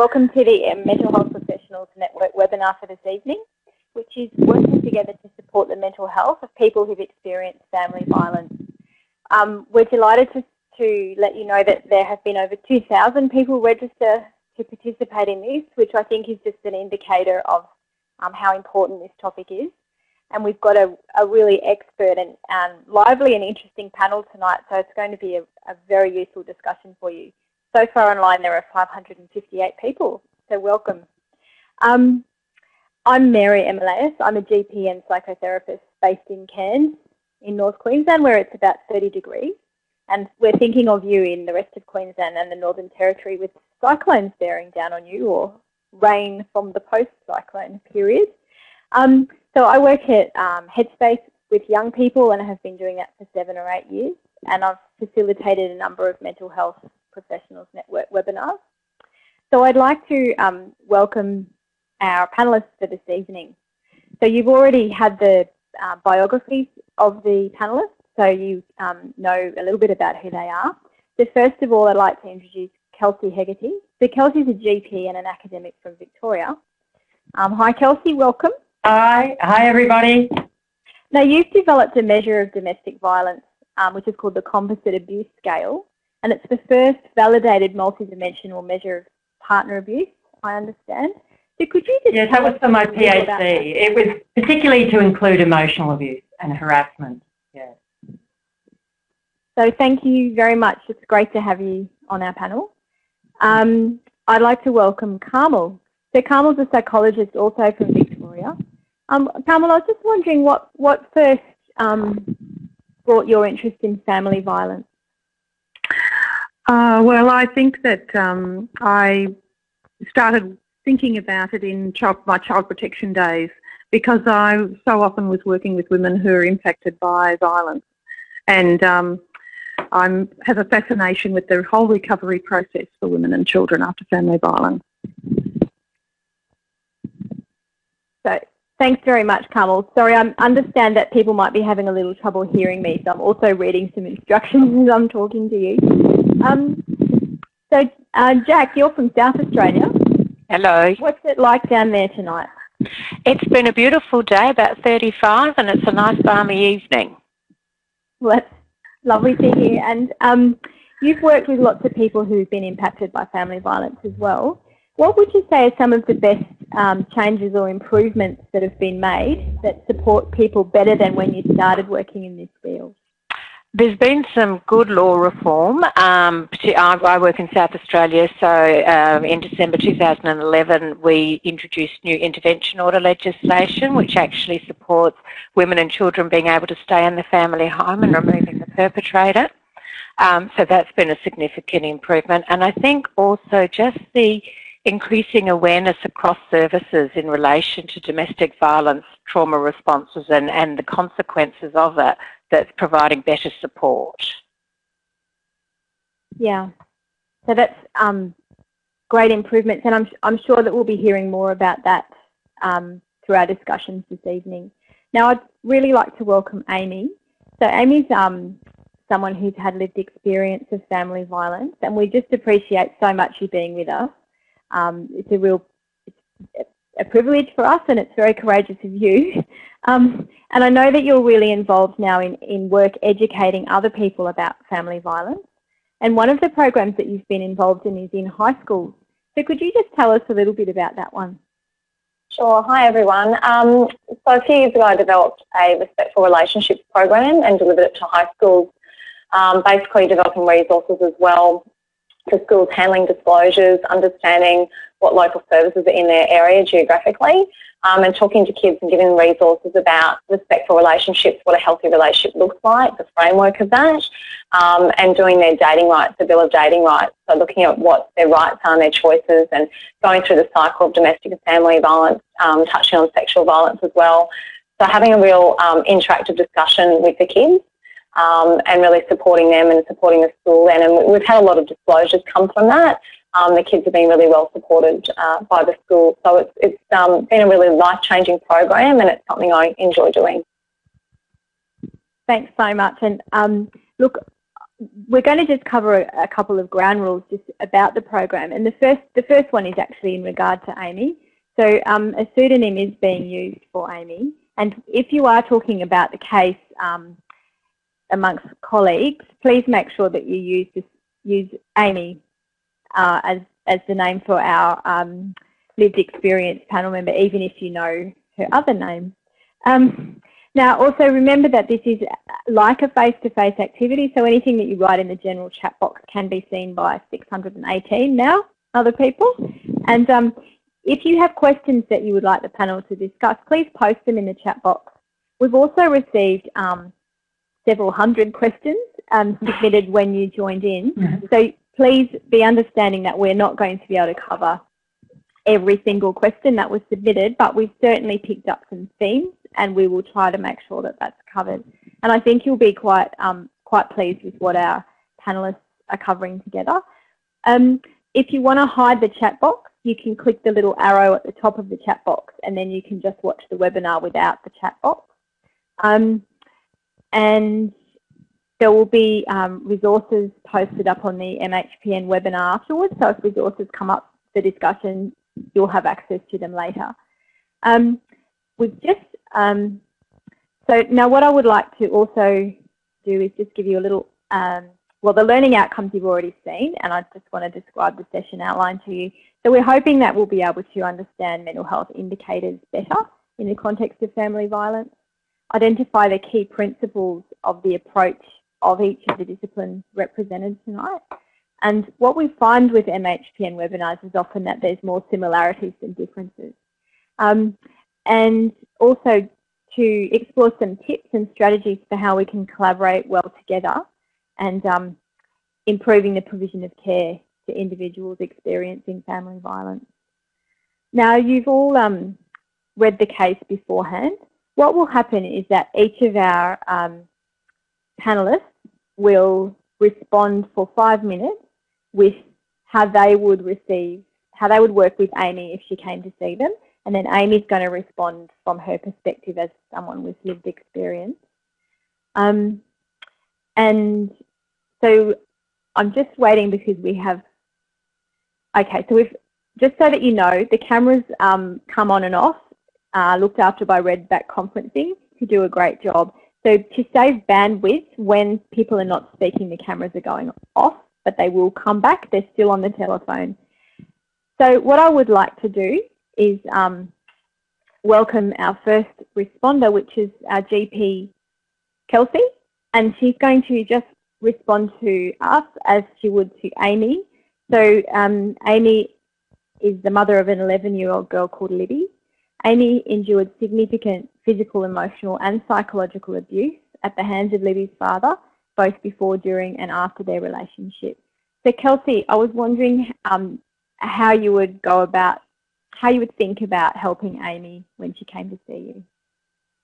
Welcome to the Mental Health Professionals Network webinar for this evening, which is working together to support the mental health of people who've experienced family violence. Um, we're delighted to, to let you know that there have been over 2,000 people register to participate in this, which I think is just an indicator of um, how important this topic is. And we've got a, a really expert and, and, lively and interesting panel tonight, so it's going to be a, a very useful discussion for you. So far online there are 558 people, so welcome. Um, I'm Mary Emeleus. I'm a GP and psychotherapist based in Cairns in North Queensland where it's about 30 degrees. And we're thinking of you in the rest of Queensland and the Northern Territory with cyclones bearing down on you or rain from the post-cyclone period. Um, so I work at um, Headspace with young people and I have been doing that for seven or eight years. And I've facilitated a number of mental health professionals network webinars. So I'd like to um, welcome our panellists for this evening. So you've already had the uh, biographies of the panellists, so you um, know a little bit about who they are. So first of all, I'd like to introduce Kelsey Hegarty. So Kelsey's a GP and an academic from Victoria. Um, hi Kelsey, welcome. Hi, hi everybody. Now you've developed a measure of domestic violence, um, which is called the Composite Abuse Scale, and it's the first validated multidimensional measure of partner abuse, I understand. So could you just Yes, that was for my PhD. It was particularly to include emotional abuse and harassment. Yeah. So thank you very much. It's great to have you on our panel. Um, I'd like to welcome Carmel. So Carmel's a psychologist also from Victoria. Um, Carmel, I was just wondering what, what first um, brought your interest in family violence? Uh, well, I think that um, I started thinking about it in child, my child protection days because I so often was working with women who are impacted by violence. And um, I have a fascination with the whole recovery process for women and children after family violence. So thanks very much, Carmel. Sorry, I understand that people might be having a little trouble hearing me, so I'm also reading some instructions as I'm talking to you. Um, so, uh, Jack, you're from South Australia. Hello. What's it like down there tonight? It's been a beautiful day, about 35, and it's a nice balmy evening. Well, that's lovely to hear. And um, you've worked with lots of people who've been impacted by family violence as well. What would you say are some of the best um, changes or improvements that have been made that support people better than when you started working in this field? There's been some good law reform. Um, I work in South Australia, so um, in December 2011 we introduced new intervention order legislation which actually supports women and children being able to stay in the family home and removing the perpetrator. Um, so that's been a significant improvement. And I think also just the increasing awareness across services in relation to domestic violence, trauma responses and, and the consequences of it that's providing better support. Yeah, so that's um, great improvements and I'm, I'm sure that we'll be hearing more about that um, through our discussions this evening. Now I'd really like to welcome Amy. So Amy's um, someone who's had lived experience of family violence and we just appreciate so much you being with us. Um, it's a real a privilege for us and it's very courageous of you. Um, and I know that you're really involved now in, in work educating other people about family violence. And one of the programs that you've been involved in is in high schools. So could you just tell us a little bit about that one? Sure. Hi, everyone. Um, so a few years ago, I developed a respectful relationships program and delivered it to high schools, um, basically developing resources as well for schools handling disclosures, understanding what local services are in their area geographically, um, and talking to kids and giving resources about respectful relationships, what a healthy relationship looks like, the framework of that, um, and doing their dating rights, the Bill of Dating Rights. So looking at what their rights are and their choices and going through the cycle of domestic and family violence, um, touching on sexual violence as well. So having a real um, interactive discussion with the kids um, and really supporting them and supporting the school then. And we've had a lot of disclosures come from that. Um, the kids have been really well supported uh, by the school. So it's, it's um, been a really life-changing program and it's something I enjoy doing. Thanks so much. And um, look, we're going to just cover a, a, couple of ground rules just about the program. And the first, the first one is actually in regard to Amy. So um, a pseudonym is being used for Amy. And if you are talking about the case um, amongst colleagues, please make sure that you use this, use Amy uh, as as the name for our um, lived experience panel member, even if you know her other name. Um, now, also remember that this is like a face-to-face -face activity, so anything that you write in the general chat box can be seen by 618 now other people. And um, if you have questions that you would like the panel to discuss, please post them in the chat box. We've also received um, several hundred questions um, submitted when you joined in. Mm-hmm. So please be understanding that we're not going to be able to cover every single question that was submitted, but we've certainly picked up some themes and we will try to make sure that that's covered. And I think you'll be quite um, quite pleased with what our panellists are covering together. Um, if you want to hide the chat box, you can click the little arrow at the top of the chat box and then you can just watch the webinar without the chat box. Um, and there will be um, resources posted up on the MHPN webinar afterwards, so if resources come up for discussion, you'll have access to them later. Um, we've just, um, so now what I would like to also do is just give you a little, um, well the learning outcomes you've already seen and I just want to describe the session outline to you. So we're hoping that we'll be able to understand mental health indicators better in the context of family violence, identify the key principles of the approach of each of the disciplines represented tonight, and what we find with MHPN webinars is often that there's more similarities than differences. Um, and also to explore some tips and strategies for how we can collaborate well together and um, improving the provision of care to individuals experiencing family violence. Now you've all um, read the case beforehand. What will happen is that each of our um, panellists will respond for five minutes with how they would receive, how they would work with Amy if she came to see them. And then Amy's going to respond from her perspective as someone with lived experience. Um, and so I'm just waiting because we have, okay, so we've, just so that you know, the cameras um, come on and off, uh, looked after by Redback Conferencing, who do a great job. So to save bandwidth, when people are not speaking, the cameras are going off but they will come back. They're still on the telephone. So what I would like to do is um, welcome our first responder, which is our GP, Kelsey, and she's going to just respond to us as she would to Amy. So um, Amy is the mother of an 11-year-old girl called Libby. Amy endured significant physical, emotional and psychological abuse at the hands of Libby's father both before, during and after their relationship. So Kelsey, I was wondering um, how you would go about, how you would think about helping Amy when she came to see you.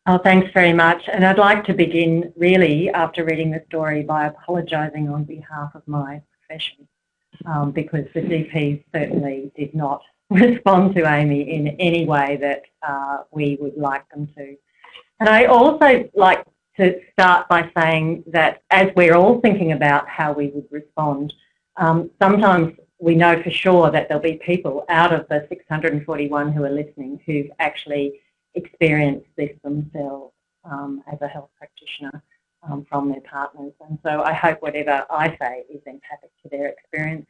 Oh, thanks very much. And I'd like to begin really after reading the story by apologising on behalf of my profession um, because the GPs certainly did not respond to Amy in any way that uh, we would like them to. And I also like to start by saying that as we're all thinking about how we would respond, um, sometimes we know for sure that there'll be people out of the 641 who are listening who've actually experienced this themselves um, as a health practitioner um, from their partners. And so I hope whatever I say is empathic to their experience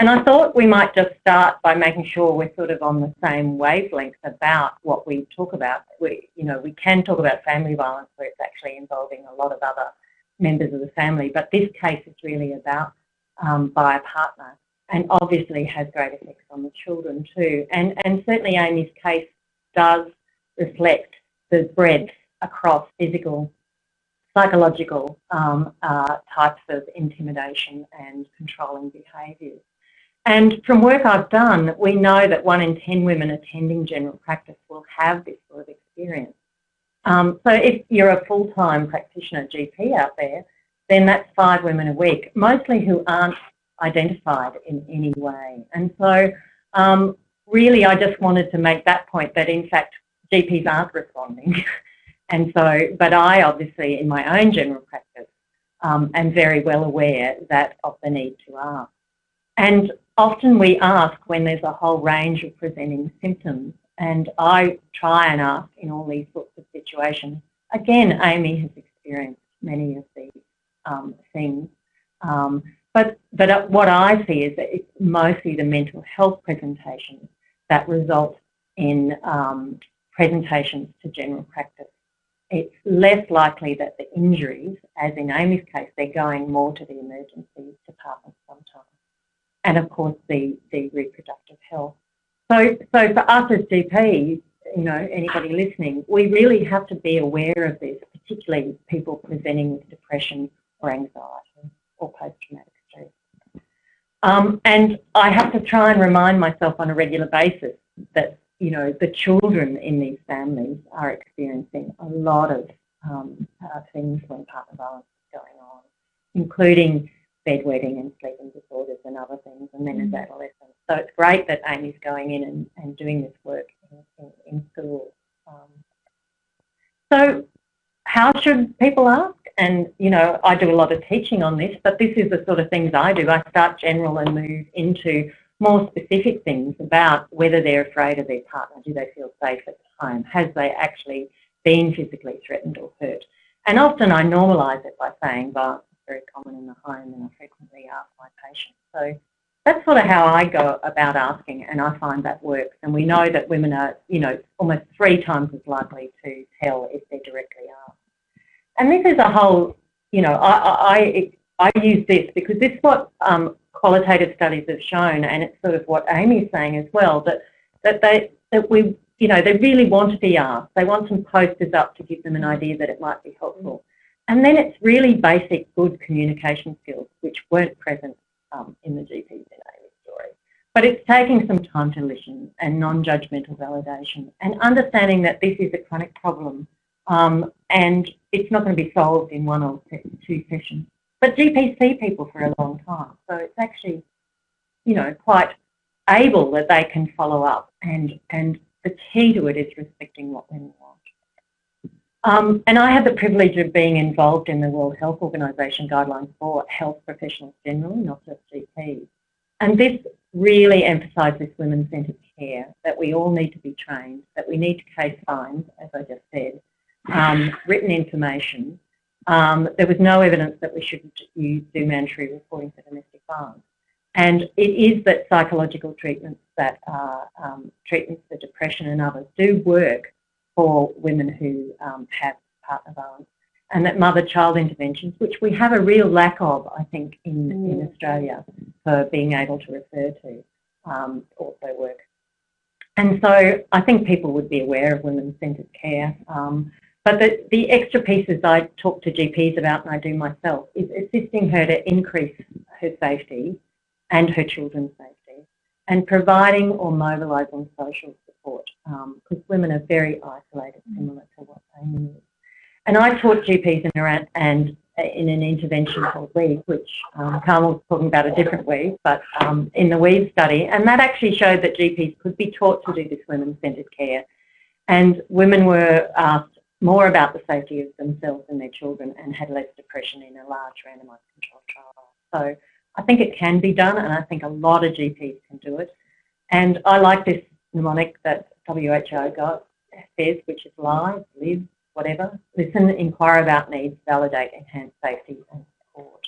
and I thought we might just start by making sure we're sort of on the same wavelength about what we talk about. We, you know, we can talk about family violence where it's actually involving a lot of other members of the family, but this case is really about um, by a partner and obviously has great effects on the children too. And, and certainly Amy's case does reflect the breadth across physical, psychological um, uh, types of intimidation and controlling behaviours. And from work I've done, we know that one in 10 women attending general practice will have this sort of experience. Um, so if you're a full-time practitioner GP out there, then that's five women a week, mostly who aren't identified in any way. And so um, really I just wanted to make that point that in fact GPs aren't responding. and so, but I obviously in my own general practice um, and very well aware that of the need to ask. And often we ask when there's a whole range of presenting symptoms and I try and ask in all these sorts of situations. Again, Amy has experienced many of these um, things. Um, but, but what I see is that it's mostly the mental health presentations that result in um, presentations to general practice. It's less likely that the injuries, as in Amy's case, they're going more to the emergency department sometimes. And of course the, the reproductive health. So, so for us as GPs, you know, anybody listening, we really have to be aware of this, particularly people presenting with depression or anxiety or post-traumatic stress. Um, and I have to try and remind myself on a regular basis that, you know, the children in these families are experiencing a lot of um, uh, things when partner violence is going on, including bedwetting and sleeping disorders and other things, and then as mm. adolescents. So it's great that Amy's going in and, and doing this work in, in, in schools. Um, so how should people ask? And, you know, I do a lot of teaching on this, but this is the sort of things I do. I start general and move into more specific things about whether they're afraid of their partner. Do they feel safe at home? Has they actually been physically threatened or hurt? And often I normalise it by saying, but very common in the home and I frequently ask my patients. So that's sort of how I go about asking and I find that works. And we know that women are, you know, almost three times as likely to tell if they're directly asked. And this is a whole, you know, I, I, I use this because this is what um, qualitative studies have shown and it's sort of what Amy's saying as well, that, that, they, that we, you know, they really want to be asked. They want some posters up to give them an idea that it might be helpful. And then it's really basic good communication skills, which weren't present um, in the GP's Amy's story. But it's taking some time to listen and non-judgmental validation and understanding that this is a chronic problem um, and it's not going to be solved in one or two sessions. But GPs see people for a long time, so it's actually, you know, quite able that they can follow up and, and the key to it is respecting what women want. Um, and I had the privilege of being involved in the World Health Organization guidelines for health professionals generally, not just GPs. And this really emphasises this women-centred care, that we all need to be trained, that we need to case find, as I just said, um, written information. Um, there was no evidence that we should use, do mandatory reporting for domestic violence. And it is that psychological treatments that are um, treatments for depression and others do work for women who um, have partner violence and that mother-child interventions, which we have a real lack of, I think, in, mm. in Australia for being able to refer to, um, also work. And so I think people would be aware of women-centred care. Um, but the, the extra pieces I talk to GPs about and I do myself is assisting her to increase her safety and her children's safety and providing or mobilising social support because um, women are very isolated, similar to what they need. And I taught GPs in Iran and uh, in an intervention called WEAVE, which um, Carmel's talking about a different WEAVE, but um, in the WEAVE study, and that actually showed that GPs could be taught to do this women-centred care. And women were asked more about the safety of themselves and their children and had less depression in a large randomised controlled trial. So I think it can be done, and I think a lot of GPs can do it. And I like this mnemonic that WHO got, says, which is live, live, whatever. Listen, inquire about needs, validate, enhance safety and support.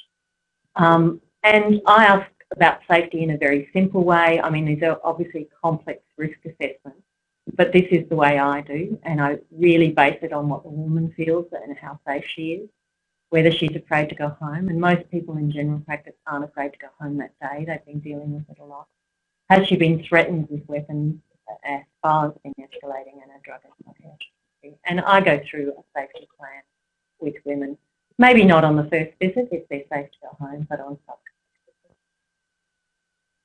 Um, and I ask about safety in a very simple way. I mean, these are obviously complex risk assessments, but this is the way I do, and I really base it on what the woman feels and how safe she is, whether she's afraid to go home. And most people in general practice aren't afraid to go home that day. They've been dealing with it a lot. Has she been threatened with weapons as violence escalating and a drug and. And I go through a safety plan with women, maybe not on the first visit if they're safe to go home, but on subsequent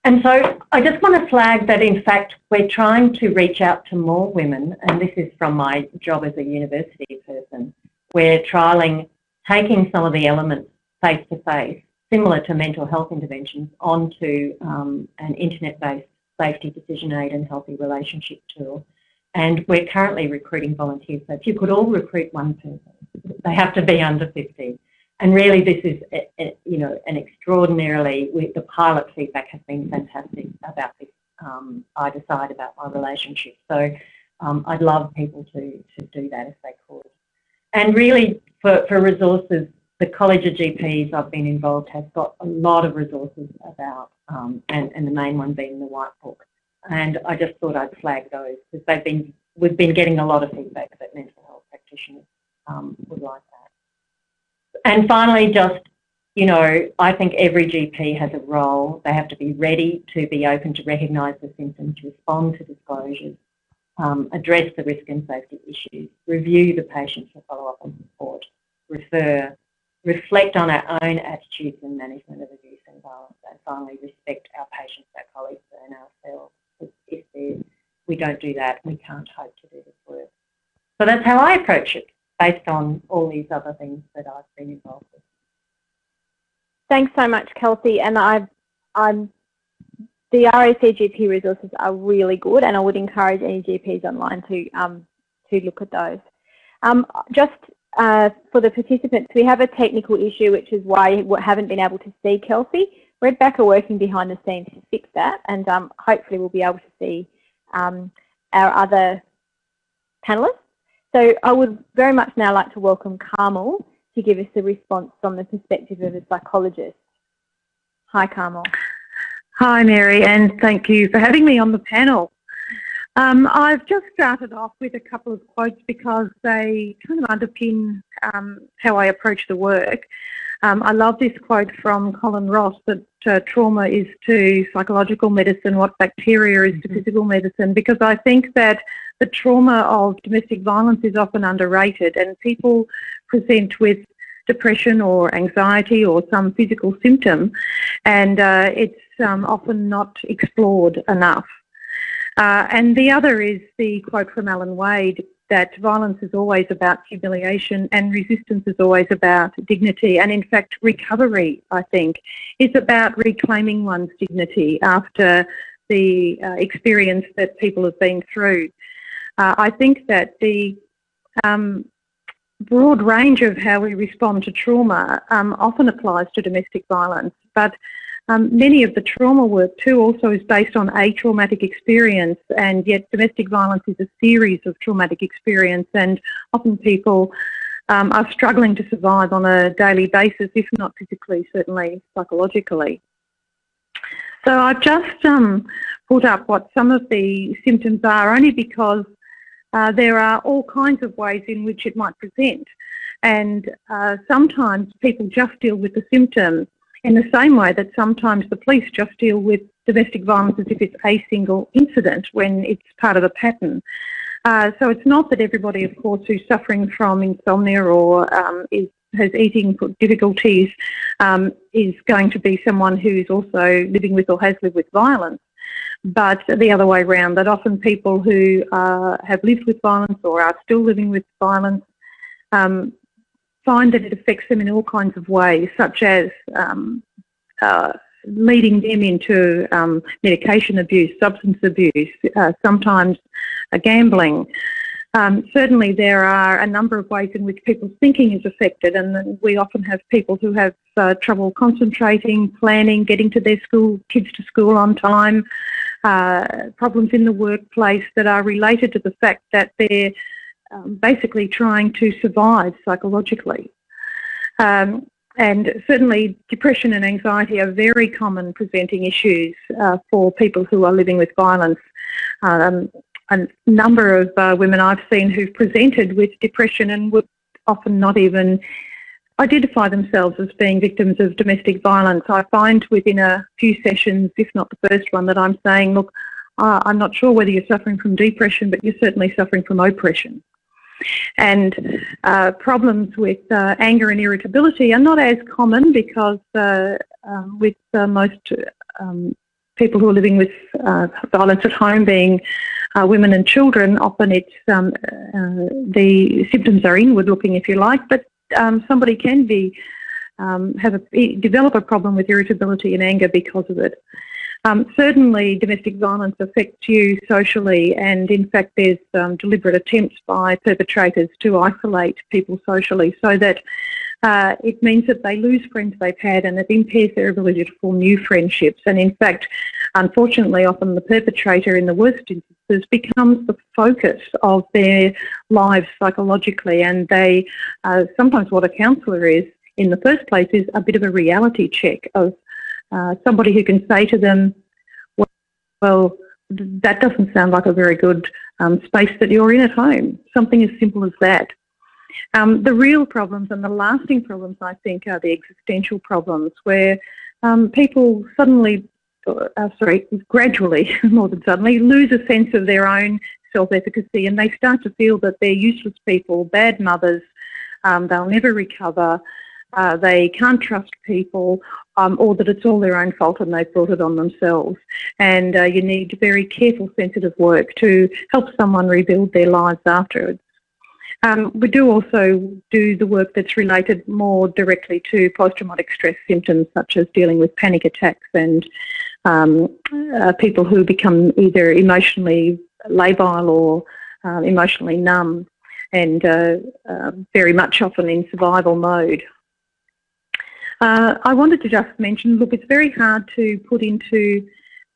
and so I just want to flag that in fact we're trying to reach out to more women and this is from my job as a university person. We're trialling taking some of the elements face to face, similar to mental health interventions, onto um, an internet-based safety decision aid and healthy relationship tool. And we're currently recruiting volunteers. So if you could all recruit one person, they have to be under 50. and really this is, a, a, you know, an extraordinarily, the pilot feedback has been fantastic about this um, I decide about my relationship. So um, I'd love people to, to do that if they could. And really, for, for resources, the College of GPs I've been involved has got a lot of resources about, um, and, and the main one being the White Book. And I just thought I'd flag those because they've been, we've been getting a lot of feedback that mental health practitioners um, would like that. And finally, just, you know, I think every GP has a role. They have to be ready to be open to recognise the symptoms, respond to disclosures, um, address the risk and safety issues, review the patient for follow-up and support, refer, reflect on our own attitudes and management of abuse and violence, and finally respect our patients, our colleagues and ourselves. If we don't do that, we can't hope to do this work. So that's how I approach it, based on all these other things that I've been involved with. Thanks so much, Kelsey. And I've, I'm the RACGP resources are really good and I would encourage any GPs online to, um, to look at those. Um, just uh, for the participants, we have a technical issue which is why we haven't been able to see Kelsey. Redback are working behind the scenes to fix that and um, hopefully we'll be able to see um, our other panellists. So I would very much now like to welcome Carmel to give us a response from the perspective of a psychologist. Hi Carmel. Hi Mary and thank you for having me on the panel. Um, I've just started off with a couple of quotes because they kind of underpin um, how I approach the work. Um, I love this quote from Colin Ross that uh, trauma is to psychological medicine what bacteria is to mm-hmm. physical medicine because I think that the trauma of domestic violence is often underrated and people present with depression or anxiety or some physical symptom and uh, it's um, often not explored enough. Uh, and the other is the quote from Alan Wade that violence is always about humiliation and resistance is always about dignity. And in fact, recovery, I think, is about reclaiming one's dignity after the uh, experience that people have been through. Uh, I think that the um, broad range of how we respond to trauma um, often applies to domestic violence, but um, many of the trauma work too also is based on a traumatic experience and yet domestic violence is a series of traumatic experience and often people um, are struggling to survive on a daily basis, if not physically, certainly psychologically. So I've just um, put up what some of the symptoms are only because uh, there are all kinds of ways in which it might present and uh, sometimes people just deal with the symptoms in the same way that sometimes the police just deal with domestic violence as if it's a single incident when it's part of a pattern. Uh, so it's not that everybody, of course, who's suffering from insomnia or um, is, has eating difficulties um, is going to be someone who's also living with or has lived with violence. But the other way around, that often people who uh, have lived with violence or are still living with violence um, find that it affects them in all kinds of ways, such as um, uh, leading them into um, medication abuse, substance abuse, uh, sometimes uh, gambling. Um, certainly there are a number of ways in which people's thinking is affected and we often have people who have uh, trouble concentrating, planning, getting to their school, kids to school on time, uh, problems in the workplace that are related to the fact that they're um, basically trying to survive psychologically. Um, and certainly depression and anxiety are very common presenting issues uh, for people who are living with violence. Um, a number of uh, women I've seen who've presented with depression and would often not even identify themselves as being victims of domestic violence. I find within a few sessions, if not the first one, that I'm saying, look, uh, I'm not sure whether you're suffering from depression, but you're certainly suffering from oppression. And uh, problems with uh, anger and irritability are not as common because uh, um, with uh, most um, people who are living with uh, violence at home being women and children, often it's um, the symptoms are inward looking if you like, but um, somebody can be um, have a, develop a problem with irritability and anger because of it. Um, certainly domestic violence affects you socially and in fact there's um, deliberate attempts by perpetrators to isolate people socially so that uh, it means that they lose friends they've had and it impairs their ability to form new friendships. And in fact, unfortunately, often the perpetrator in the worst instances becomes the focus of their lives psychologically. And they, uh, sometimes what a counsellor is in the first place is a bit of a reality check of uh, somebody who can say to them, well, that doesn't sound like a very good um, space that you're in at home. Something as simple as that. Um, the real problems and the lasting problems, I think, are the existential problems where um, people suddenly, uh, sorry, gradually, more than suddenly, lose a sense of their own self-efficacy and they start to feel that they're useless people, bad mothers, um, they'll never recover, uh, they can't trust people, um, or that it's all their own fault and they've brought it on themselves. And uh, you need very careful, sensitive work to help someone rebuild their lives afterwards. Um, we do also do the work that's related more directly to post-traumatic stress symptoms, such as dealing with panic attacks and um, uh, people who become either emotionally labile or uh, emotionally numb and uh, uh very much often in survival mode. Uh, I wanted to just mention, look, it's very hard to put into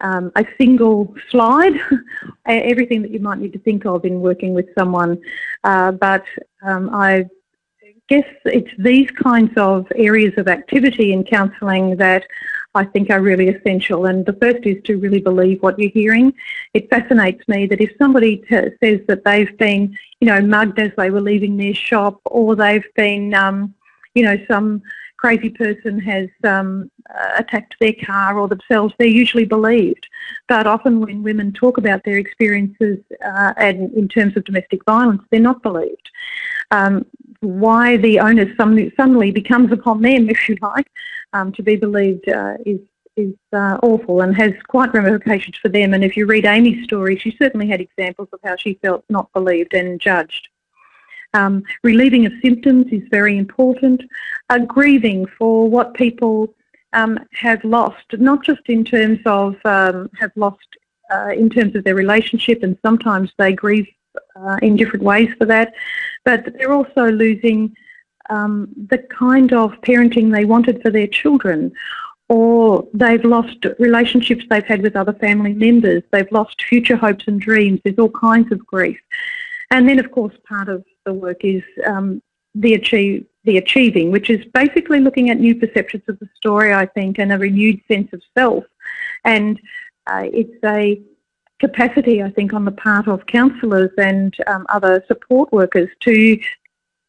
um, a single slide everything that you might need to think of in working with someone, uh, but um, I guess it's these kinds of areas of activity in counselling that I think are really essential. And the first is to really believe what you're hearing. It fascinates me that if somebody says that they've been, you know, mugged as they were leaving their shop, or they've been, um, you know, some crazy person has um, uh, attacked their car or themselves, they're usually believed. But often when women talk about their experiences uh, and in terms of domestic violence, they're not believed. Um, why the onus suddenly becomes upon them, if you like, um, to be believed uh, is is uh, awful and has quite ramifications for them. And if you read Amy's story, she certainly had examples of how she felt not believed and judged. Um, relieving of symptoms is very important. Uh, grieving for what people um, have lost, not just in terms of um, have lost uh, in terms of their relationship, and sometimes they grieve uh, in different ways for that, but they're also losing um, the kind of parenting they wanted for their children, or they've lost relationships they've had with other family members, they've lost future hopes and dreams, there's all kinds of grief. And then, of course, part of the work is um, the achieve the achieving, which is basically looking at new perceptions of the story, I think, and a renewed sense of self. And uh, it's a capacity, I think, on the part of counsellors and um, other support workers to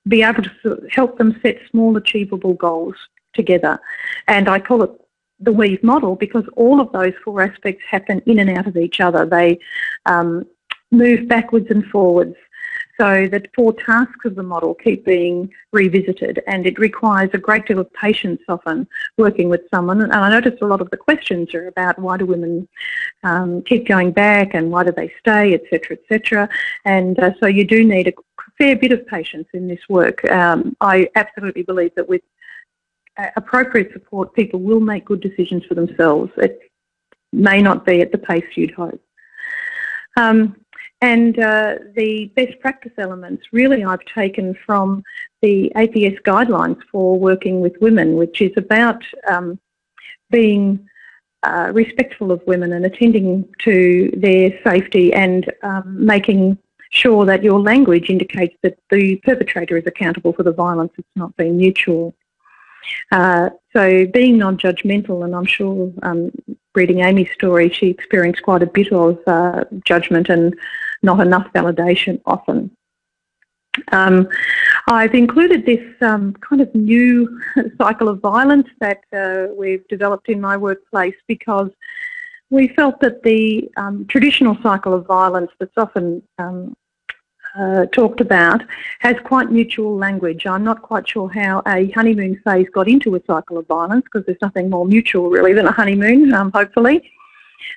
be able to help them set small achievable goals together. And I call it the weave model because all of those four aspects happen in and out of each other. They um, move backwards and forwards so the four tasks of the model keep being revisited and it requires a great deal of patience often working with someone. And I notice a lot of the questions are about why do women um, keep going back and why do they stay, etc., etc. And uh, so you do need a fair bit of patience in this work. Um, I absolutely believe that with uh, appropriate support, people will make good decisions for themselves. It may not be at the pace you'd hope. Um, and uh, the best practice elements really I've taken from the APS guidelines for working with women, which is about um, being uh, respectful of women and attending to their safety and um, making sure that your language indicates that the perpetrator is accountable for the violence, it's not being mutual. Uh, so being non-judgmental, and I'm sure um, reading Amy's story, she experienced quite a bit of uh, judgment and not enough validation often. Um, I've included this um, kind of new cycle of violence that uh, we've developed in my workplace because we felt that the um, traditional cycle of violence that's often um, uh, talked about has quite mutual language. I'm not quite sure how a honeymoon phase got into a cycle of violence because there's nothing more mutual really than a honeymoon, um, hopefully.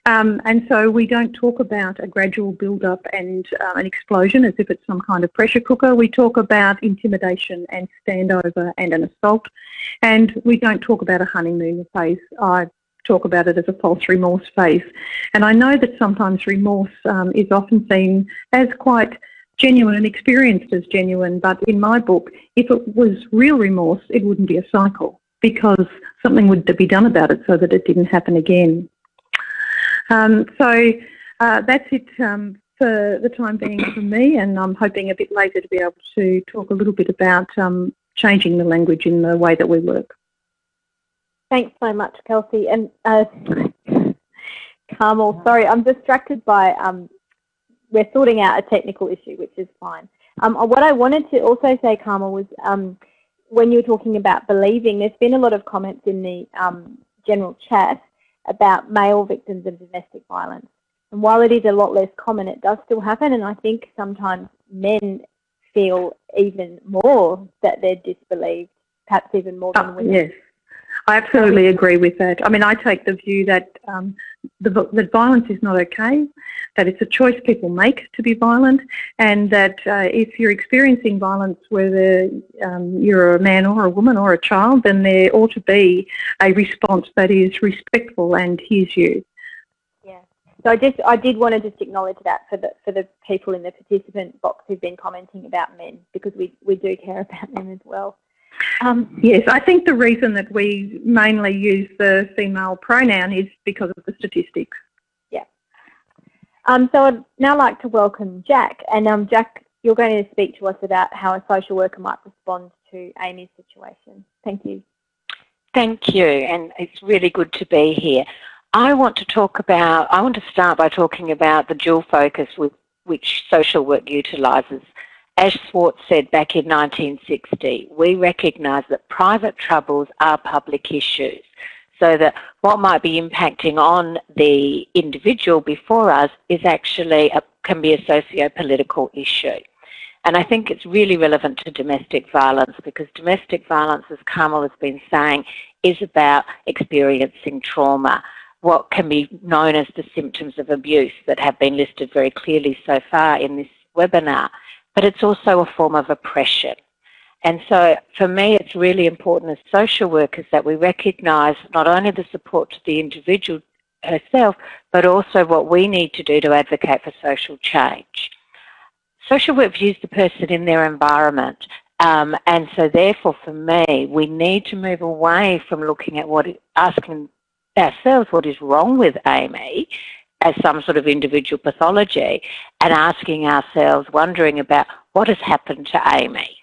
Um, and so we don't talk about a gradual build-up and uh, an explosion as if it's some kind of pressure cooker. We talk about intimidation and standover and an assault. And we don't talk about a honeymoon phase. I talk about it as a false remorse phase. And I know that sometimes remorse um, is often seen as quite genuine and experienced as genuine. But in my book, if it was real remorse, it wouldn't be a cycle because something would be done about it so that it didn't happen again. Um, so uh, that's it um, for the time being for me, and I'm hoping a bit later to be able to talk a little bit about um, changing the language in the way that we work. Thanks so much, Kelsey. And uh, Carmel, sorry, I'm distracted by, um, we're sorting out a technical issue, which is fine. Um, what I wanted to also say, Carmel, was um, when you were talking about believing, there's been a lot of comments in the um, general chat about male victims of domestic violence. And while it is a lot less common, it does still happen. And I think sometimes men feel even more that they're disbelieved, perhaps even more than oh, women. Yes. I absolutely agree with that. I mean, I take the view that um, the, that violence is not okay, that it's a choice people make to be violent, and that uh, if you're experiencing violence, whether um, you're a man or a woman or a child, then there ought to be a response that is respectful and hears you. Yeah. So I just I did want to just acknowledge that for the for the people in the participant box who've been commenting about men because we we do care about them as well. Um, yes, I think the reason that we mainly use the female pronoun is because of the statistics. Yeah. Um, so I'd now like to welcome Jack. And um, Jack, you're going to speak to us about how a social worker might respond to Amy's situation. Thank you. Thank you, and it's really good to be here. I want to talk about, I want to start by talking about the dual focus with which social work utilises as Swartz said back in 1960, we recognise that private troubles are public issues. So that what might be impacting on the individual before us is actually a, can be a socio-political issue. And I think it's really relevant to domestic violence because domestic violence, as Carmel has been saying, is about experiencing trauma. What can be known as the symptoms of abuse that have been listed very clearly so far in this webinar but it's also a form of oppression. And so for me, it's really important as social workers that we recognise not only the support to the individual herself, but also what we need to do to advocate for social change. Social work views the person in their environment. Um, and so therefore for me, we need to move away from looking at what, asking ourselves what is wrong with Amy as some sort of individual pathology and asking ourselves, wondering about what has happened to Amy.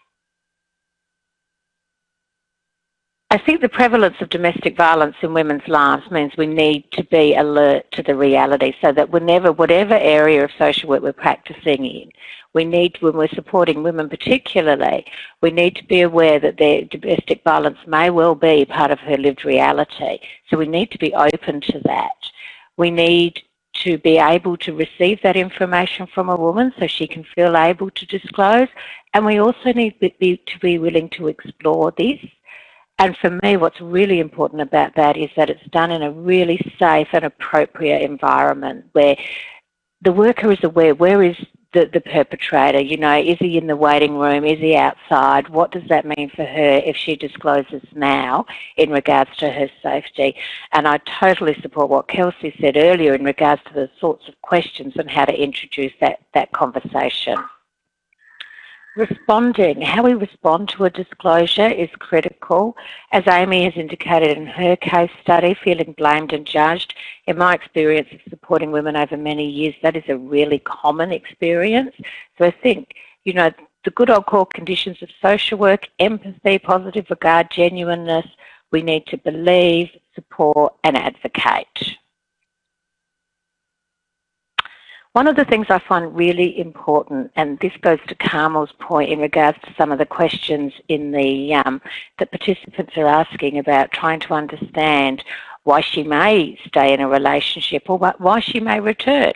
I think the prevalence of domestic violence in women's lives means we need to be alert to the reality so that whenever, whatever area of social work we're practicing in, we need, when we're supporting women particularly, we need to be aware that their domestic violence may well be part of her lived reality. So we need to be open to that. We need to be able to receive that information from a woman so she can feel able to disclose. And we also need to be, willing to explore this. And for me, what's really important about that is that it's done in a really safe and appropriate environment where the worker is aware where is the, the perpetrator? You know, is he in the waiting room? Is he outside? What does that mean for her if she discloses now in regards to her safety? And I totally support what Kelsey said earlier in regards to the sorts of questions and how to introduce that, that conversation. Responding, how we respond to a disclosure is critical. As Amy has indicated in her case study, feeling blamed and judged, in my experience of supporting women over many years, that is a really common experience. So I think, you know, the good old core conditions of social work, empathy, positive regard, genuineness, we need to believe, support and advocate. One of the things I find really important, and this goes to Carmel's point in regards to some of the questions in the um, that participants are asking about trying to understand why she may stay in a relationship or why she may return,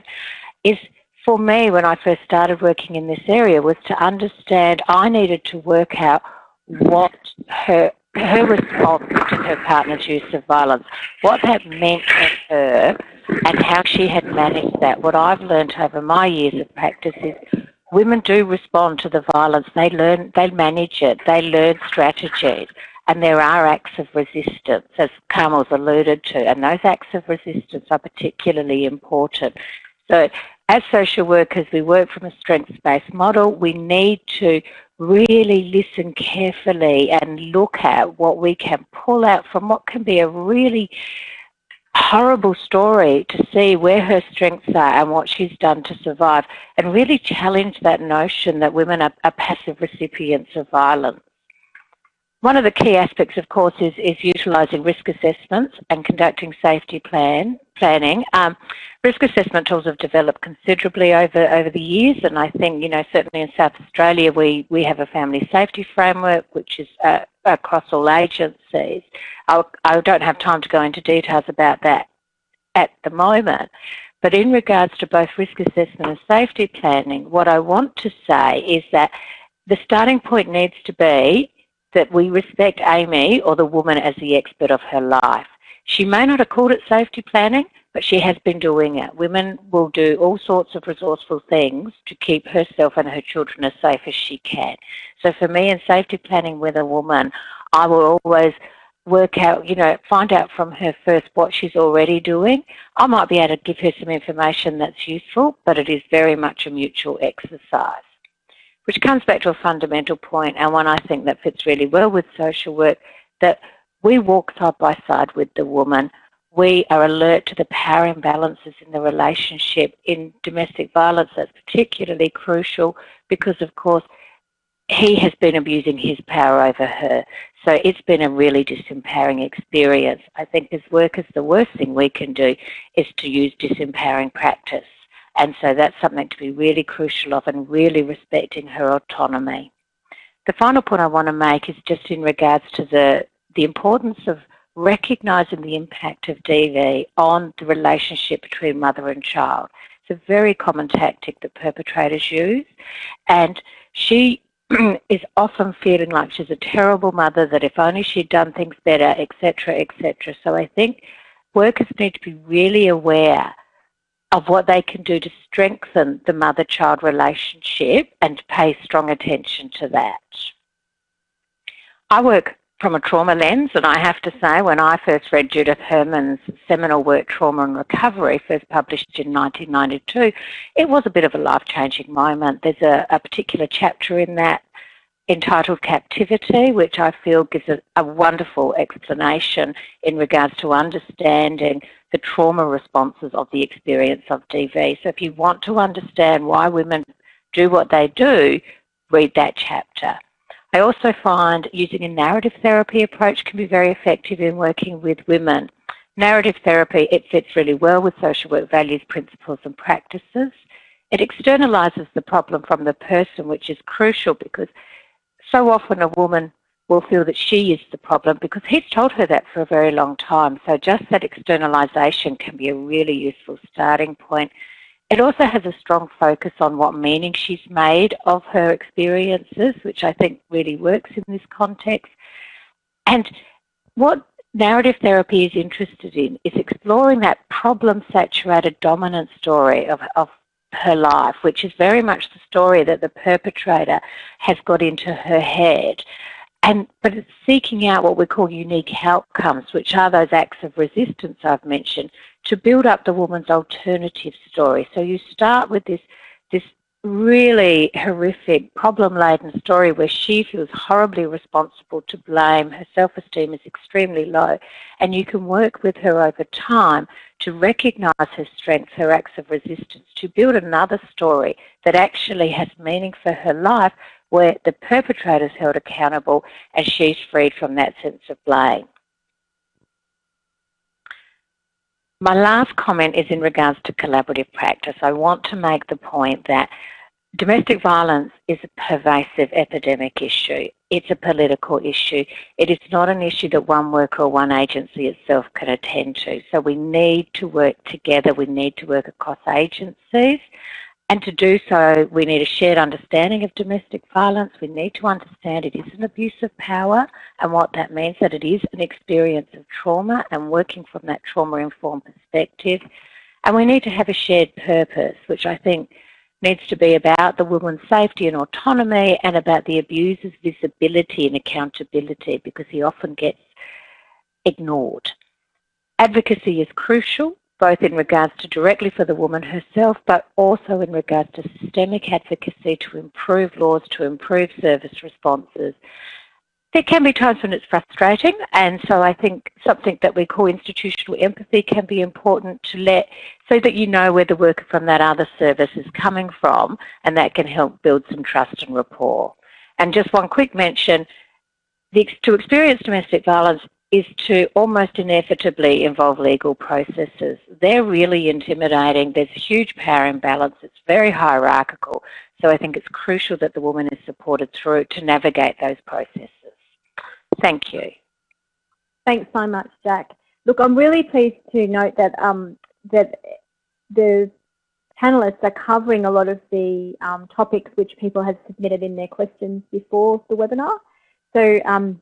is for me when I first started working in this area was to understand I needed to work out what her her response to her partner's use of violence, what that meant for her and how she had managed that. What I've learned over my years of practice is women do respond to the violence. They learn, they manage it, they learn strategies. And there are acts of resistance, as Carmel's alluded to, and those acts of resistance are particularly important. So as social workers, we work from a strengths-based model. We need to really listen carefully and look at what we can pull out from what can be a really horrible story to see where her strengths are and what she's done to survive and really challenge that notion that women are, are passive recipients of violence. One of the key aspects, of course, is, is utilising risk assessments and conducting safety plan planning. Um, risk assessment tools have developed considerably over, over the years, and I think, you know, certainly in South Australia, we, we have a family safety framework, which is uh, across all agencies. I'll, I don't have time to go into details about that at the moment. But in regards to both risk assessment and safety planning, what I want to say is that the starting point needs to be that we respect Amy or the woman as the expert of her life. She may not have called it safety planning, but she has been doing it. Women will do all sorts of resourceful things to keep herself and her children as safe as she can. So for me in safety planning with a woman, I will always work out, you know, find out from her first what she's already doing. I might be able to give her some information that's useful, but it is very much a mutual exercise which comes back to a fundamental point and one I think that fits really well with social work, that we walk side by side with the woman. We are alert to the power imbalances in the relationship. In domestic violence, that's particularly crucial because, of course, he has been abusing his power over her. So it's been a really disempowering experience. I think as workers, the worst thing we can do is to use disempowering practice. And so that's something to be really crucial of and really respecting her autonomy. The final point I want to make is just in regards to the, the importance of recognising the impact of DV on the relationship between mother and child. It's a very common tactic that perpetrators use and she is often feeling like she's a terrible mother, that if only she'd done things better, etc., etc. So I think workers need to be really aware of what they can do to strengthen the mother-child relationship and pay strong attention to that. I work from a trauma lens and I have to say when I first read Judith Herman's seminal work Trauma and Recovery, first published in 1992, it was a bit of a life-changing moment. There's a, a particular chapter in that entitled Captivity, which I feel gives a, a, wonderful explanation in regards to understanding the trauma responses of the experience of DV. So if you want to understand why women do what they do, read that chapter. I also find using a narrative therapy approach can be very effective in working with women. Narrative therapy, it fits really well with social work values, principles and practices. It externalizes the problem from the person, which is crucial because so often a woman will feel that she is the problem because he's told her that for a very long time. So just that externalization can be a really useful starting point. It also has a strong focus on what meaning she's made of her experiences, which I think really works in this context. And what narrative therapy is interested in is exploring that problem-saturated dominant story of, of her life, which is very much the story that the perpetrator has got into her head. And, but it's seeking out what we call unique outcomes, which are those acts of resistance I've mentioned, to build up the woman's alternative story. So you start with this, this really horrific, problem-laden story where she feels horribly responsible to blame, her self-esteem is extremely low, and you can work with her over time to recognise her strengths, her acts of resistance, to build another story that actually has meaning for her life where the perpetrator is held accountable and she's freed from that sense of blame. My last comment is in regards to collaborative practice. I want to make the point that domestic violence is a pervasive epidemic issue. It's a political issue. It is not an issue that one worker or one agency itself can attend to. So we need to work together. We need to work across agencies. And to do so, we need a shared understanding of domestic violence. We need to understand it is an abuse of power and what that means, that it is an experience of trauma and working from that trauma-informed perspective. And we need to have a shared purpose, which I think needs to be about the woman's safety and autonomy and about the abuser's visibility and accountability because he often gets ignored. Advocacy is crucial both in regards to directly for the woman herself, but also in regards to systemic advocacy to improve laws, to improve service responses. There can be times when it's frustrating, and so I think something that we call institutional empathy can be important to let, so that you know where the worker from that other service is coming from, and that can help build some trust and rapport. And just one quick mention, the, to experience domestic violence, is to almost inevitably involve legal processes. They're really intimidating. There's a huge power imbalance. It's very hierarchical. So I think it's crucial that the woman is supported through to navigate those processes. Thank you. Thanks so much, Jack. Look, I'm really pleased to note that um, that the panelists are covering a lot of the um, topics which people have submitted in their questions before the webinar. So um,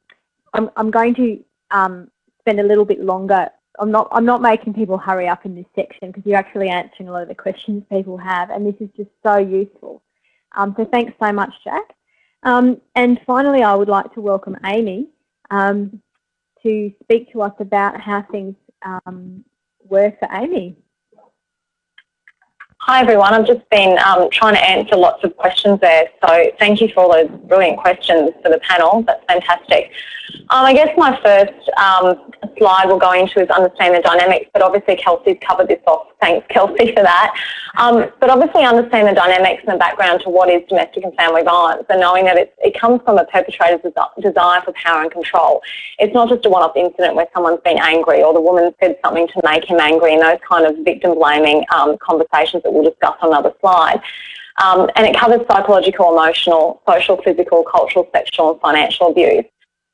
I'm, I'm going to um, spend a little bit longer. I'm not, I'm not making people hurry up in this section because you're actually answering a lot of the questions people have and this is just so useful. Um, so thanks so much, Jack. Um, and finally, I would like to welcome Amy um, to speak to us about how things um, were for Amy. Hi everyone, I've just been um, trying to answer lots of questions there, so thank you for all those brilliant questions for the panel, that's fantastic. Um, I guess my first um, slide we'll go into is understand the dynamics, but obviously Kelsey's covered this off, thanks Kelsey for that. Um, but obviously understand the dynamics and the background to what is domestic and family violence and knowing that it comes from a perpetrator's desire for power and control. It's not just a one-off incident where someone's been angry or the woman said something to make him angry and those kind of victim blaming um, conversations that we'll discuss on another slide. Um, and it covers psychological, emotional, social, physical, cultural, sexual and financial abuse.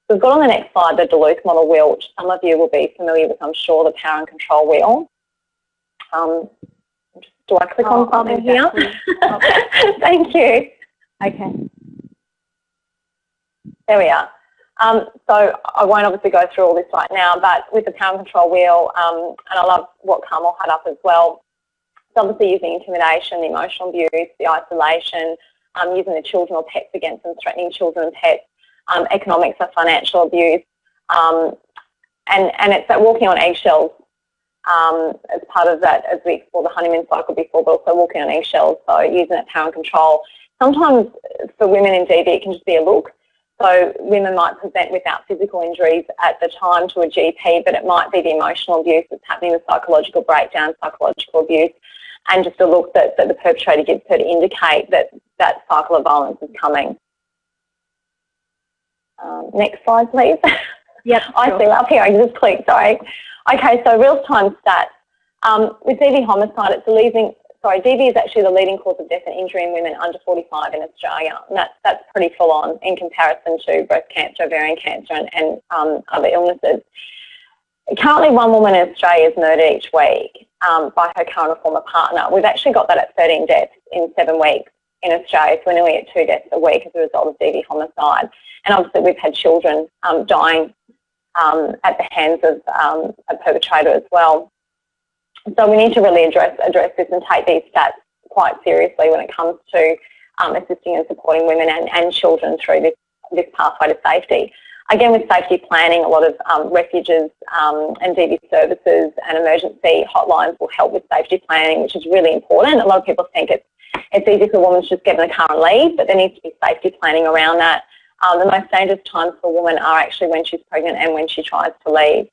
So we've got on the next slide the Duluth model wheel, which some of you will be familiar with, I'm sure, the power and control wheel. Um, do I click oh, on something here? Thank you. Okay. There we are. Um, so I won't obviously go through all this right now, but with the power and control wheel, um, and I love what Carmel had up as well, obviously using intimidation, the emotional abuse, the isolation, um, using the children or pets against them, threatening children and pets, um, economics or financial abuse, um, and, and it's that walking on eggshells um, as part of that as we explore the honeymoon cycle before, but also walking on eggshells, so using that power and control. Sometimes for women in DV it can just be a look. So women might present without physical injuries at the time to a GP, but it might be the emotional abuse that's happening, the psychological breakdown, psychological abuse, and just a look that, that the perpetrator gives her to indicate that that cycle of violence is coming. Um, next slide, please. Yep. I sure. see up here. I just clicked. Sorry. Okay. So real-time stats. Um, with DV homicide, it's the leading. Sorry, DV is actually the leading cause of death and injury in women under 45 in Australia. And that's that's pretty full on in comparison to breast cancer, ovarian cancer, and, and um, other illnesses. Currently, one woman in Australia is murdered each week um, by her current or former partner. We've actually got that at 13 deaths in seven weeks in Australia, so we're nearly at two deaths a week as a result of DV homicide. And obviously we've had children um, dying um, at the hands of um, a perpetrator as well. So we need to really address, address this and take these stats quite seriously when it comes to um, assisting and supporting women and, and children through this, this pathway to safety. Again, with safety planning, a lot of um, refuges um, and DV services and emergency hotlines will help with safety planning, which is really important. A lot of people think it's, it's easy for a woman to just get in the car and leave, but there needs to be safety planning around that. Um, the most dangerous times for a woman are actually when she's pregnant and when she tries to leave.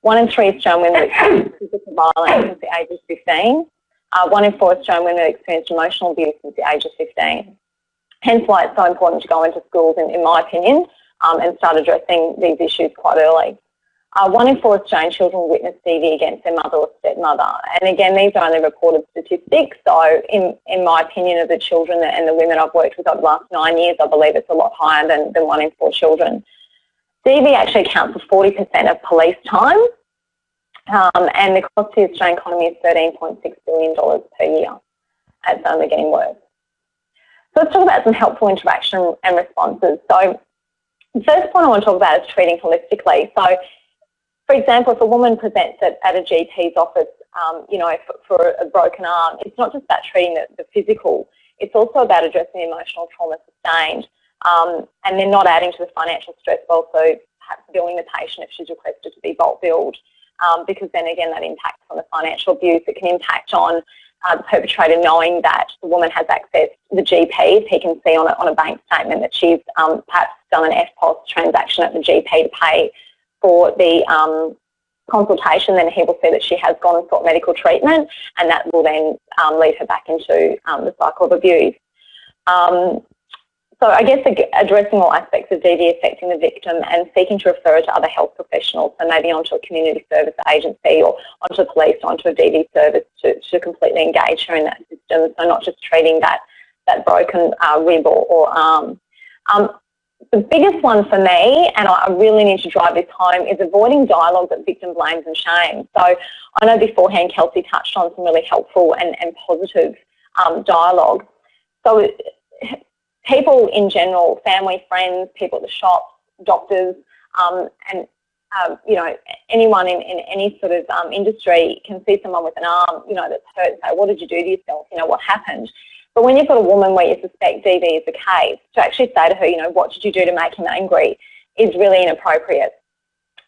One in three Australian women experience physical violence since the age of 15. Uh, one in four Australian women have experienced emotional abuse since the age of 15. Hence why it's so important to go into schools, in, in my opinion, um, and start addressing these issues quite early. Uh, one in four Australian children witness DV against their mother or stepmother. And again, these are only reported statistics. So in, in my opinion of the children and the women I've worked with over the last nine years, I believe it's a lot higher than, than one in four children. DV actually accounts for 40% of police time. Um, and the cost to the Australian economy is $13.6 billion per year. It's only getting worse. So let's talk about some helpful interaction and responses. So the first point I want to talk about is treating holistically. So, for example, if a woman presents at, at a GP's office, um, you know, for, for, a broken arm, it's not just about treating the, the, physical, it's also about addressing the emotional trauma sustained um, and then not adding to the financial stress, but also perhaps billing the patient if she's requested to be bulk billed um, because then again that impacts on the financial abuse. It can impact on uh, the perpetrator knowing that the woman has access the GP. He can see on a, on a bank statement that she's um, perhaps done an EFTPOS transaction at the GP to pay for the um, consultation, then he will see that she has gone and sought medical treatment, and that will then um, lead her back into um, the cycle of abuse. So I guess addressing all aspects of DV affecting the victim and seeking to refer to other health professionals, so maybe onto a community service agency or onto police, onto a DV service to, to completely engage her in that system. So not just treating that that broken uh, rib or, or arm. Um, the biggest one for me, and I really need to drive this home, is avoiding dialogue that victim blames and shame. So I know beforehand Kelsey touched on some really helpful and, and positive um, dialogue. So people in general, family, friends, people at the shops, doctors, um, and um, you know, anyone in, in any sort of um, industry can see someone with an arm, you know, that's hurt and say, what did you do to yourself? You know, what happened? But when you've got a woman where you suspect DV is the case, to actually say to her, you know, what did you do to make him angry is really inappropriate.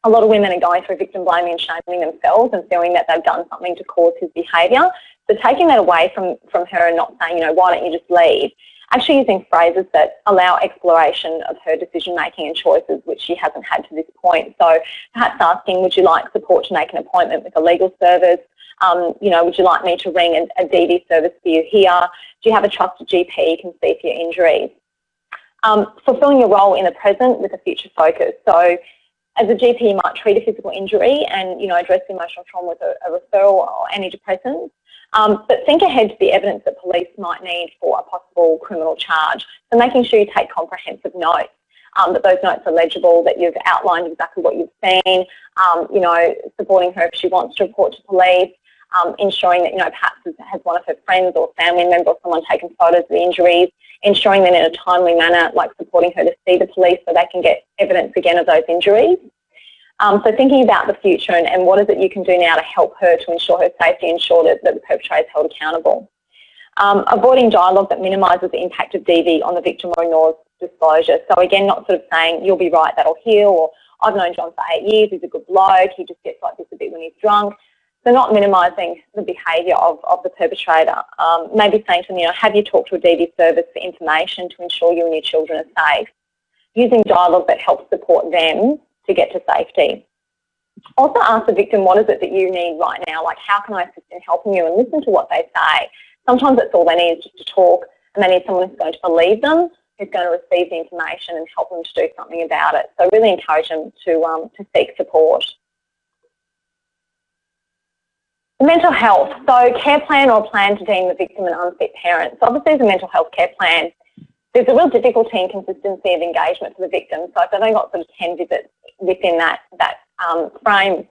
A lot of women are going through victim blaming and shaming themselves and feeling that they've done something to cause his behaviour. So taking that away from, from her and not saying, you know, why don't you just leave, actually using phrases that allow exploration of her decision making and choices which she hasn't had to this point. So perhaps asking, would you like support to make an appointment with a legal service? Um, you know, would you like me to ring a, a DV service for you here? Do you have a trusted GP you can see for your injuries? Um, fulfilling your role in the present with a future focus. So as a GP, you might treat a physical injury and, you know, address emotional trauma with a, a referral or antidepressants. Um, but think ahead to the evidence that police might need for a possible criminal charge. So making sure you take comprehensive notes, um, that those notes are legible, that you've outlined exactly what you've seen, um, you know, supporting her if she wants to report to police, um, ensuring that, you know, perhaps has one of her friends or family member or someone taken photos of the injuries, ensuring that in a timely manner, like supporting her to see the police so they can get evidence again of those injuries. Um, so thinking about the future and, and, what is it you can do now to help her to ensure her safety, ensure that, that the perpetrator is held accountable. Um, avoiding dialogue that minimises the impact of DV on the victim or ignores disclosure. So again, not sort of saying, you'll be right, that'll heal, or I've known John for eight years, he's a good bloke, he just gets like this a bit when he's drunk. So not minimising the behaviour of, of the perpetrator. Um, maybe saying to them, you know, have you talked to a DV service for information to ensure you and your children are safe? Using dialogue that helps support them to get to safety. Also ask the victim, what is it that you need right now? Like, how can I assist in helping you? And listen to what they say. Sometimes that's all they need is just to talk and they need someone who's going to believe them, who's going to receive the information and help them to do something about it. So really encourage them to, um, to seek support. Mental health. So care plan or plan to deem the victim an unfit parent. So obviously a mental health care plan, there's a real difficulty in consistency of engagement for the victim. So if they've only got sort of 10 visits within that, that um, frame,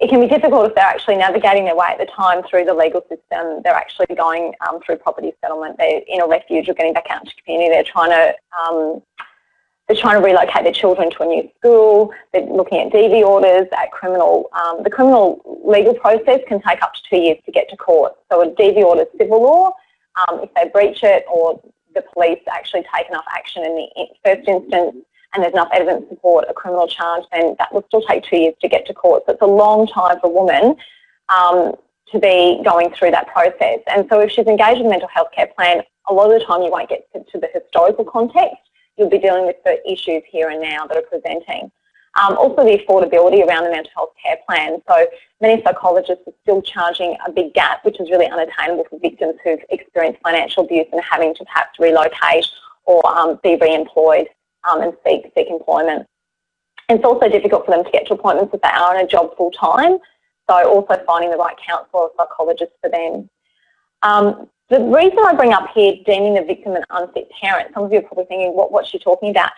it can be difficult if they're actually navigating their way at the time through the legal system. They're actually going um, through property settlement. They're in a refuge or getting back out into community. They're trying to um, they're trying to relocate their children to a new school. They're looking at DV orders, at criminal. Um, the criminal legal process can take up to two years to get to court. So a DV order is civil law. Um, if they breach it or the police actually take enough action in the first instance and there's enough evidence to support a criminal charge, then that will still take two years to get to court. So it's a long time for a woman um, to be going through that process. And so if she's engaged in a mental health care plan, a lot of the time you won't get to, to the historical context you'll be dealing with the issues here and now that are presenting. Um, also the affordability around the mental health care plan. So many psychologists are still charging a big gap, which is really unattainable for victims who've experienced financial abuse and having to perhaps relocate or um, be re-employed um, and seek, seek employment. It's also difficult for them to get to appointments if they are in a job full time. So also finding the right counsellor or psychologist for them. Um, the reason I bring up here deeming the victim an unfit parent, some of you are probably thinking, what, what's she talking about?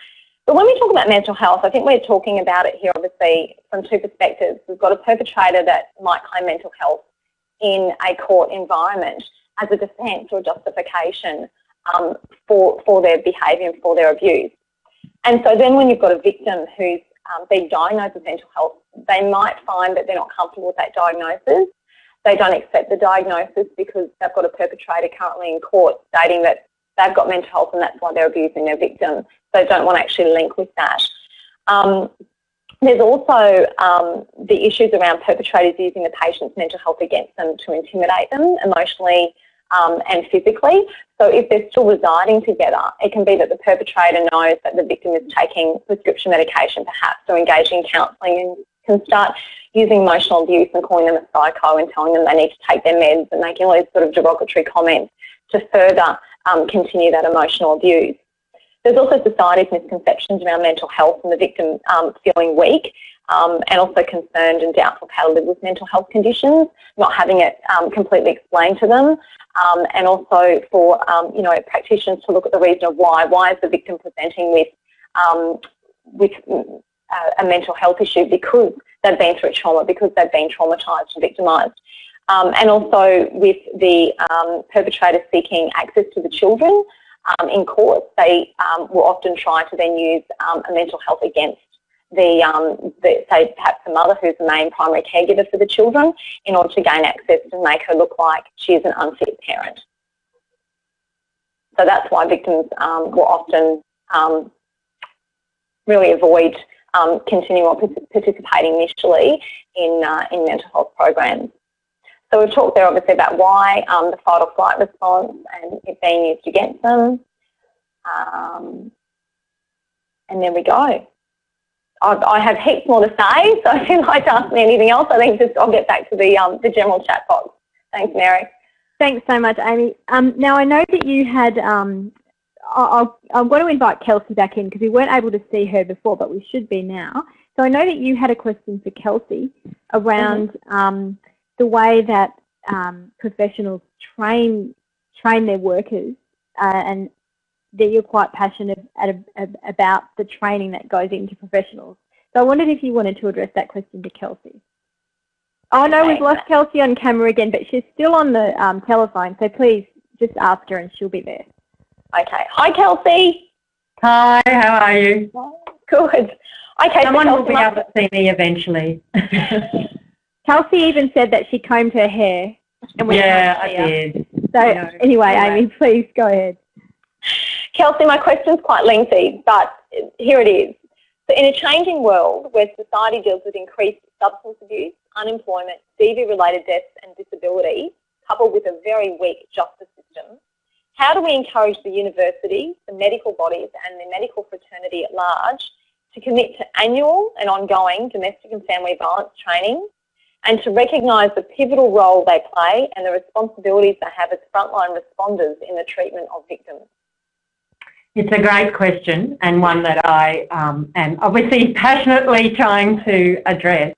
But when we talk about mental health, I think we're talking about it here obviously from two perspectives. We've got a perpetrator that might claim mental health in a court environment as a defence or justification um, for, for their behaviour and for their abuse. And so then when you've got a victim who's um, been diagnosed with mental health, they might find that they're not comfortable with that diagnosis they don't accept the diagnosis because they've got a perpetrator currently in court stating that they've got mental health and that's why they're abusing their victim. So they don't want to actually link with that. Um, there's also um, the issues around perpetrators using the patient's mental health against them to intimidate them emotionally um, and physically. So if they're still residing together, it can be that the perpetrator knows that the victim is taking prescription medication perhaps or engaging in counselling and can start using emotional abuse and calling them a psycho and telling them they need to take their meds and making all these sort of derogatory comments to further um, continue that emotional abuse. There's also society's misconceptions around mental health and the victim um, feeling weak um, and also concerned and doubtful how to live with mental health conditions, not having it um, completely explained to them, um, and also for um, you know practitioners to look at the reason of why. Why is the victim presenting with um, with uh, a mental health issue because they've been through trauma, because they've been traumatised and victimised. Um, and also with the um, perpetrator seeking access to the children um, in court, they um, will often try to then use um, a mental health against the, um, the, say perhaps the mother who's the main primary caregiver for the children in order to gain access and make her look like she is an unfit parent. So that's why victims will often really avoid um, continuing or participating initially in, uh, in mental health programs. So we've talked there obviously about why um, the fight or flight response and it being used against them. Um, and there we go. I've, I have heaps more to say, so if you'd like to ask me anything else, I think just I'll get back to the, um, the general chat box. Thanks, Mary. Thanks so much, Amy. Um, now, I know that you had um, I'll, I'm going to invite Kelsey back in because we weren't able to see her before, but we should be now. So I know that you had a question for Kelsey around mm -hmm. The way that um, professionals train train their workers, uh, and that you're quite passionate at a, about the training that goes into professionals. So I wondered if you wanted to address that question to Kelsey. Oh no, we've lost Kelsey on camera again, but she's still on the um, telephone. So please just ask her, and she'll be there. Okay. Hi, Kelsey. Hi, how are you? Good. Okay. Someone so will be able to see me eventually. Kelsey even said that she combed her hair. And we yeah, I did. So anyway, anyway, Amy, please go ahead. Kelsey, my question's quite lengthy, but here it is. So in a changing world where society deals with increased substance abuse, unemployment, DV-related deaths and disability, coupled with a very weak justice system, how do we encourage the university, the medical bodies and the medical fraternity at large to commit to annual and ongoing domestic and family violence training and to recognise the pivotal role they play and the responsibilities they have as frontline responders in the treatment of victims? It's a great question and one that I um, am obviously passionately trying to address.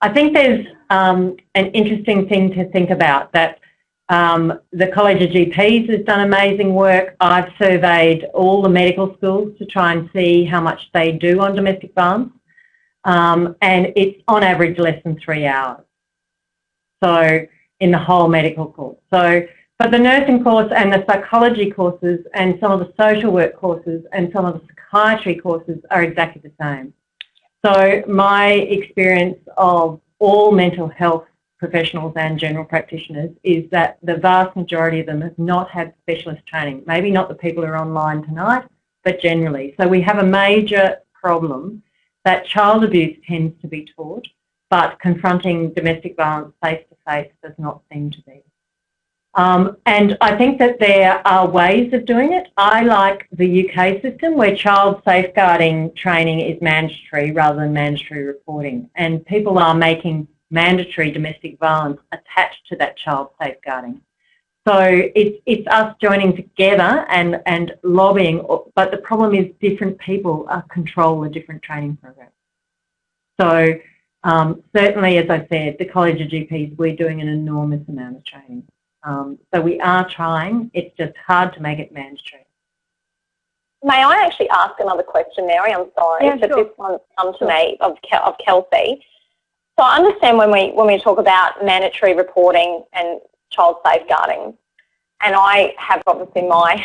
I think there's um, an interesting thing to think about that um, the College of GPs has done amazing work. I've surveyed all the medical schools to try and see how much they do on domestic violence. Um, and it's on average less than three hours. So in the whole medical course. So, but the nursing course and the psychology courses and some of the social work courses and some of the psychiatry courses are exactly the same. So my experience of all mental health professionals and general practitioners is that the vast majority of them have not had specialist training. Maybe not the people who are online tonight, but generally. So we have a major problem that child abuse tends to be taught, but confronting domestic violence face to face does not seem to be. Um, and I think that there are ways of doing it. I like the UK system where child safeguarding training is mandatory rather than mandatory reporting. And people are making mandatory domestic violence attached to that child safeguarding. So it's, it's us joining together and, and lobbying, but the problem is different people control the different training programs. So um, certainly, as I said, the College of GPs, we're doing an enormous amount of training. Um, so we are trying, it's just hard to make it mandatory. May I actually ask another question, Mary? I'm sorry, yeah, but sure. this one's come to sure. me of, of Kelsey. So I understand when we when we talk about mandatory reporting and child safeguarding, and I have obviously my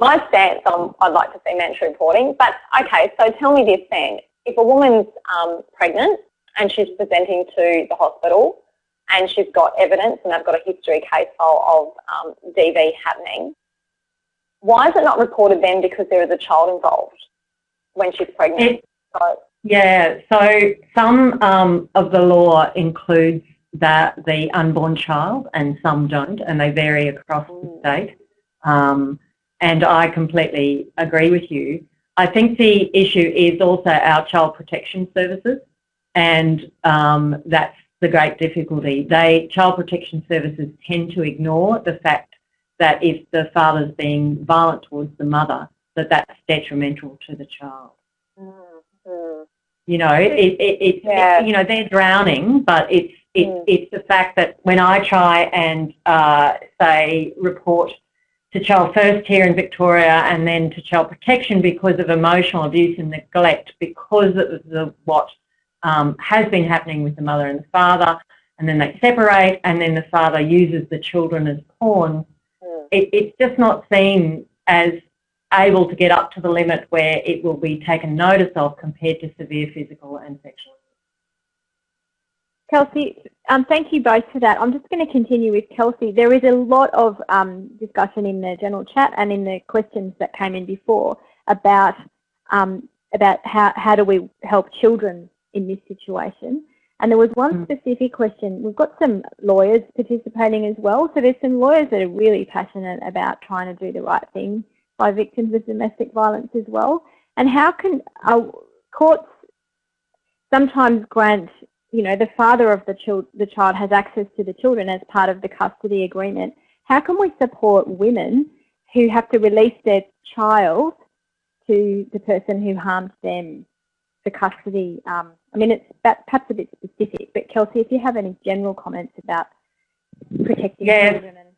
my stance on I'd like to see mandatory reporting. But okay, so tell me this then: if a woman's um, pregnant and she's presenting to the hospital and she's got evidence and they've got a history case file of um, DV happening, why is it not reported then because there is a child involved when she's pregnant? So, Yeah, so some um, of the law includes that the unborn child and some don't and they vary across the state. Um, and I completely agree with you. I think the issue is also our child protection services and um, that's the great difficulty. They Child protection services tend to ignore the fact that if the father's being violent towards the mother, that that's detrimental to the child. Mm -hmm. You know, it, it, it, yeah. you know, they're drowning, but it's it, mm. it's the fact that when I try and uh, say report to Child First here in Victoria and then to Child Protection because of emotional abuse and neglect because of the, what um, has been happening with the mother and the father, and then they separate, and then the father uses the children as pawns, mm. it, it's just not seen as able to get up to the limit where it will be taken notice of compared to severe physical and sexual Kelsey, um, thank you both for that. I'm just going to continue with Kelsey. There is a lot of um, discussion in the general chat and in the questions that came in before about um, about how, how do we help children in this situation. And there was one mm. specific question. We've got some lawyers participating as well. So there's some lawyers that are really passionate about trying to do the right thing by victims of domestic violence as well. And how can uh, courts sometimes grant, you know, the father of the, child, the child has access to the children as part of the custody agreement. How can we support women who have to release their child to the person who harmed them for custody um, I mean, it's perhaps a bit specific, but Kelsey, if you have any general comments about protecting yes. children. And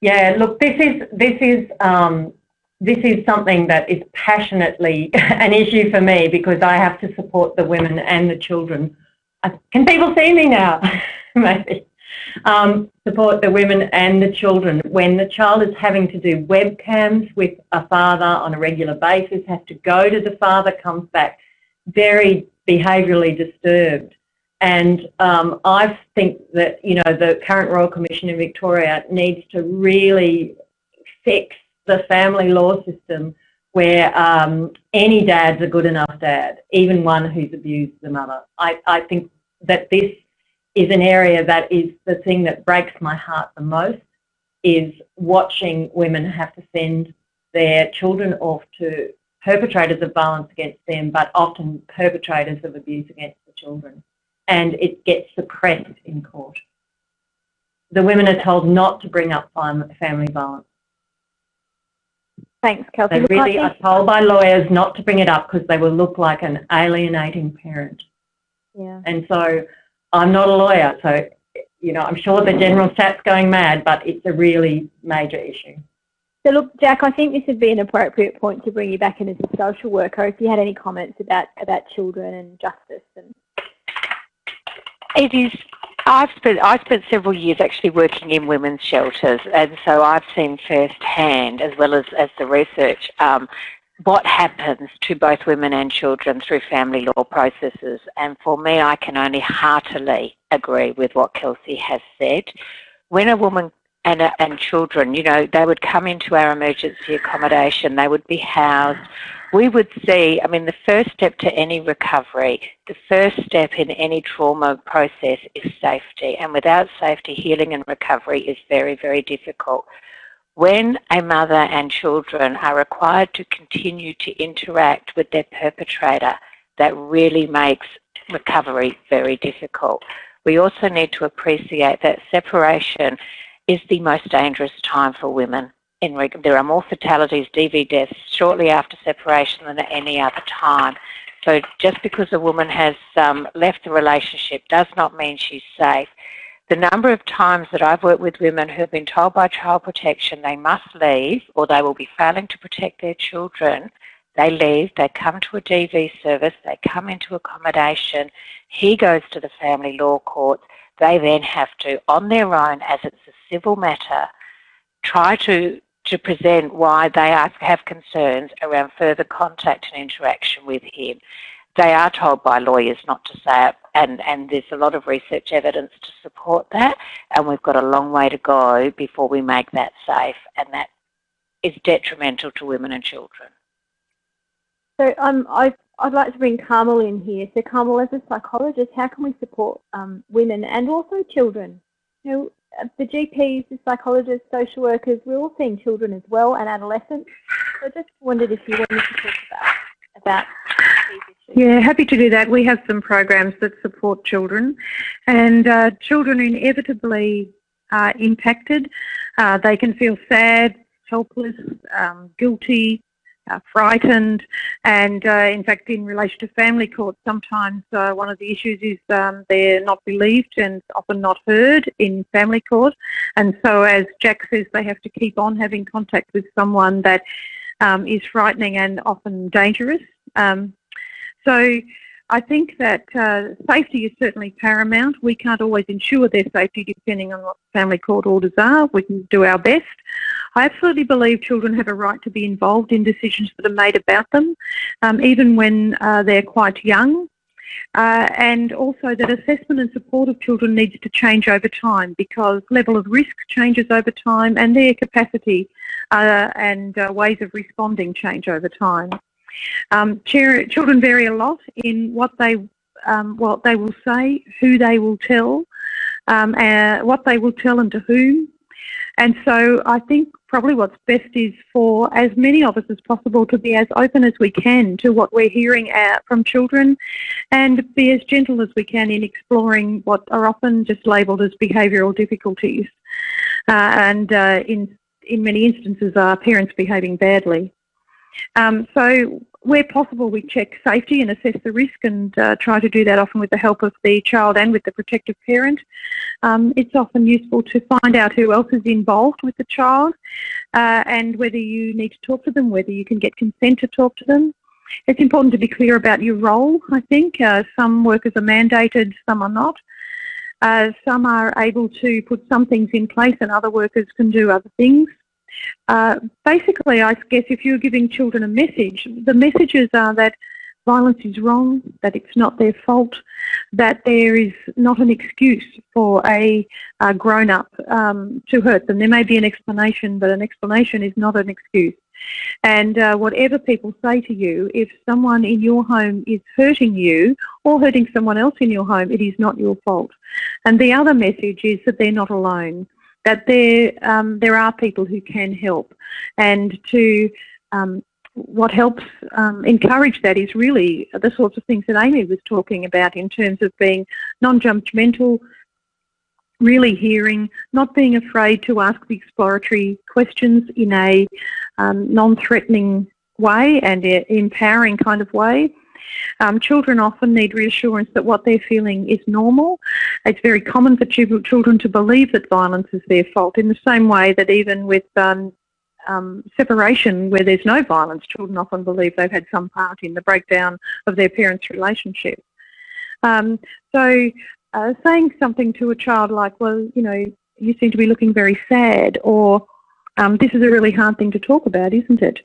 yeah, look, this is this is um, this is something that is passionately an issue for me because I have to support the women and the children. Can people see me now? Maybe. Um, support the women and the children when the child is having to do webcams with a father on a regular basis, has to go to the father, comes back very behaviourally disturbed. And um, I think that, you know, the current Royal Commission in Victoria needs to really fix the family law system where um, any dad's a good enough dad, even one who's abused the mother. I, I think that this is an area that is the thing that breaks my heart the most is watching women have to send their children off to perpetrators of violence against them, but often perpetrators of abuse against the children. And it gets suppressed in court. The women are told not to bring up family violence. Thanks, Kelsey. They really are told by lawyers not to bring it up because they will look like an alienating parent. Yeah. And so I'm not a lawyer, so you know, I'm sure the general chat's going mad, but it's a really major issue. So look, Jack, I think this would be an appropriate point to bring you back in as a social worker if you had any comments about, about children and justice. And It is, I've spent, I spent several years actually working in women's shelters and so I've seen firsthand as well as, as the research um, what happens to both women and children through family law processes. And for me, I can only heartily agree with what Kelsey has said. When a woman and, uh, and children, you know, they would come into our emergency accommodation, they would be housed. We would see, I mean, the first step to any recovery, the first step in any trauma process is safety. And without safety, healing and recovery is very, very difficult. When a mother and children are required to continue to interact with their perpetrator, that really makes recovery very difficult. We also need to appreciate that separation is the most dangerous time for women. In there are more fatalities, DV deaths, shortly after separation than at any other time. So just because a woman has um, left the relationship does not mean she's safe. The number of times that I've worked with women who have been told by child protection they must leave or they will be failing to protect their children, they leave, they come to a DV service, they come into accommodation, he goes to the family law courts, they then have to, on their own, as it's a civil matter, try to, to present why they have concerns around further contact and interaction with him. They are told by lawyers not to say it, and, and there's a lot of research evidence to support that, and we've got a long way to go before we make that safe, and that is detrimental to women and children. So um, I, I'd like to bring Carmel in here. So Carmel, as a psychologist, how can we support um, women and also children? You know, uh, the GPs, the psychologists, social workers, we're all seeing children as well and adolescents. So I just wondered if you wanted to talk about, about yeah, happy to do that. We have some programs that support children, and uh, children inevitably are impacted. Uh, they can feel sad, helpless, um, guilty, uh, frightened, and uh, in fact, in relation to family court, sometimes uh, one of the issues is um, they're not believed and often not heard in family court. And so, as Jack says, they have to keep on having contact with someone that um, is frightening and often dangerous. Um, so I think that uh, safety is certainly paramount. We can't always ensure their safety depending on what family court orders are. We can do our best. I absolutely believe children have a right to be involved in decisions that are made about them, um, even when uh, they're quite young. Uh, and also that assessment and support of children needs to change over time because level of risk changes over time and their capacity uh, and uh, ways of responding change over time. Um, children vary a lot in what they um, what they will say, who they will tell, um, uh, what they will tell and to whom. And so I think probably what's best is for as many of us as possible to be as open as we can to what we're hearing uh, from children and be as gentle as we can in exploring what are often just labelled as behavioural difficulties. Uh, and uh, in, in many instances are parents behaving badly. Um, so where possible, we check safety and assess the risk and uh, try to do that often with the help of the child and with the protective parent. Um, it's often useful to find out who else is involved with the child uh, and whether you need to talk to them, whether you can get consent to talk to them. It's important to be clear about your role, I think. Uh, some workers are mandated, some are not. Uh, some are able to put some things in place and other workers can do other things. Uh, basically, I guess if you're giving children a message, the messages are that violence is wrong, that it's not their fault, that there is not an excuse for a, a grown-up um, to hurt them. There may be an explanation, but an explanation is not an excuse. And uh, whatever people say to you, if someone in your home is hurting you or hurting someone else in your home, it is not your fault. And the other message is that they're not alone that there um, there are people who can help, and to um, what helps um, encourage that is really the sorts of things that Amy was talking about in terms of being non-judgmental, really hearing, not being afraid to ask the exploratory questions in a um, non-threatening way and empowering kind of way. Um, children often need reassurance that what they're feeling is normal. It's very common for children to believe that violence is their fault in the same way that even with um, um, separation where there's no violence, children often believe they've had some part in the breakdown of their parents' relationship. Um, so uh, saying something to a child like, well, you know, you seem to be looking very sad or um, this is a really hard thing to talk about, isn't it?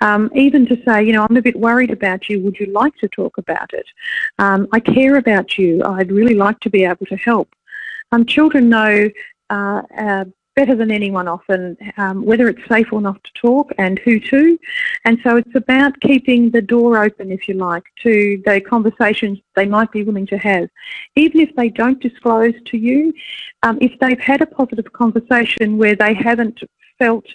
Um, even to say, you know, I'm a bit worried about you. Would you like to talk about it? Um, I care about you. I'd really like to be able to help. Um, children know uh, uh, better than anyone often um, whether it's safe or not to talk and who to. And so it's about keeping the door open, if you like, to the conversations they might be willing to have. Even if they don't disclose to you, um, if they've had a positive conversation where they haven't felt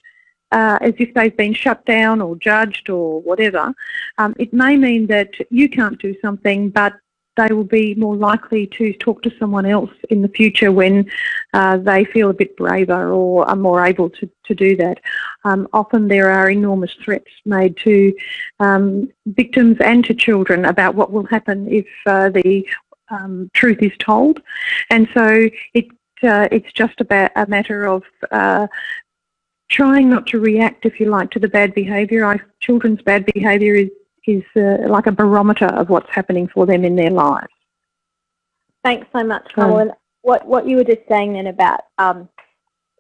uh, as if they've been shut down or judged or whatever, um, it may mean that you can't do something, but they will be more likely to talk to someone else in the future when uh, they feel a bit braver or are more able to, to do that. Um, often there are enormous threats made to um, victims and to children about what will happen if uh, the um, truth is told. And so it uh, it's just about a matter of uh, trying not to react, if you like, to the bad behaviour. Our children's bad behaviour is, is uh, like a barometer of what's happening for them in their lives. Thanks so much, Carol. what, what you were just saying then about, um,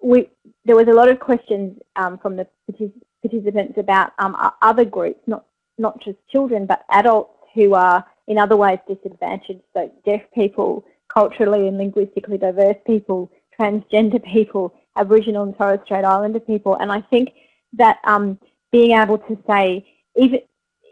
we, there was a lot of questions um, from the participants about um, other groups, not, not just children, but adults who are in other ways disadvantaged, so deaf people, culturally and linguistically diverse people, transgender people, Aboriginal and Torres Strait Islander people. And I think that um, being able to say, even,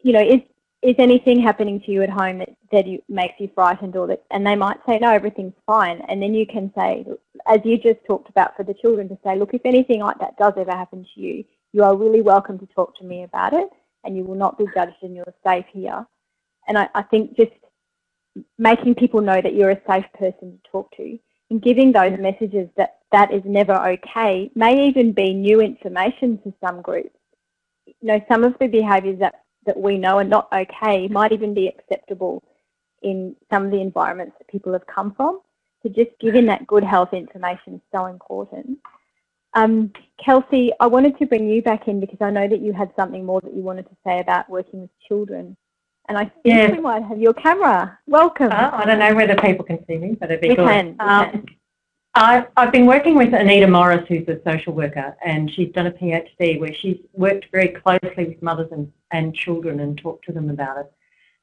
you know, is, is anything happening to you at home that, that you, makes you frightened or that, and they might say, no, everything's fine. And then you can say, as you just talked about for the children, to say, look, if anything like that does ever happen to you, you are really welcome to talk to me about it and you will not be judged and you're safe here. And I, I think just making people know that you're a safe person to talk to and giving those messages that that is never okay may even be new information to some groups. You know, some of the behaviours that that we know are not okay might even be acceptable in some of the environments that people have come from. So just giving that good health information is so important. Um, Kelsey, I wanted to bring you back in because I know that you had something more that you wanted to say about working with children. And I think yes. we might have your camera. Welcome. Oh, I don't know whether people can see me, but it'd be we good. Can, we um, can. I, I've been working with Anita Morris, who's a social worker, and she's done a PhD where she's worked very closely with mothers and, and children and talked to them about it.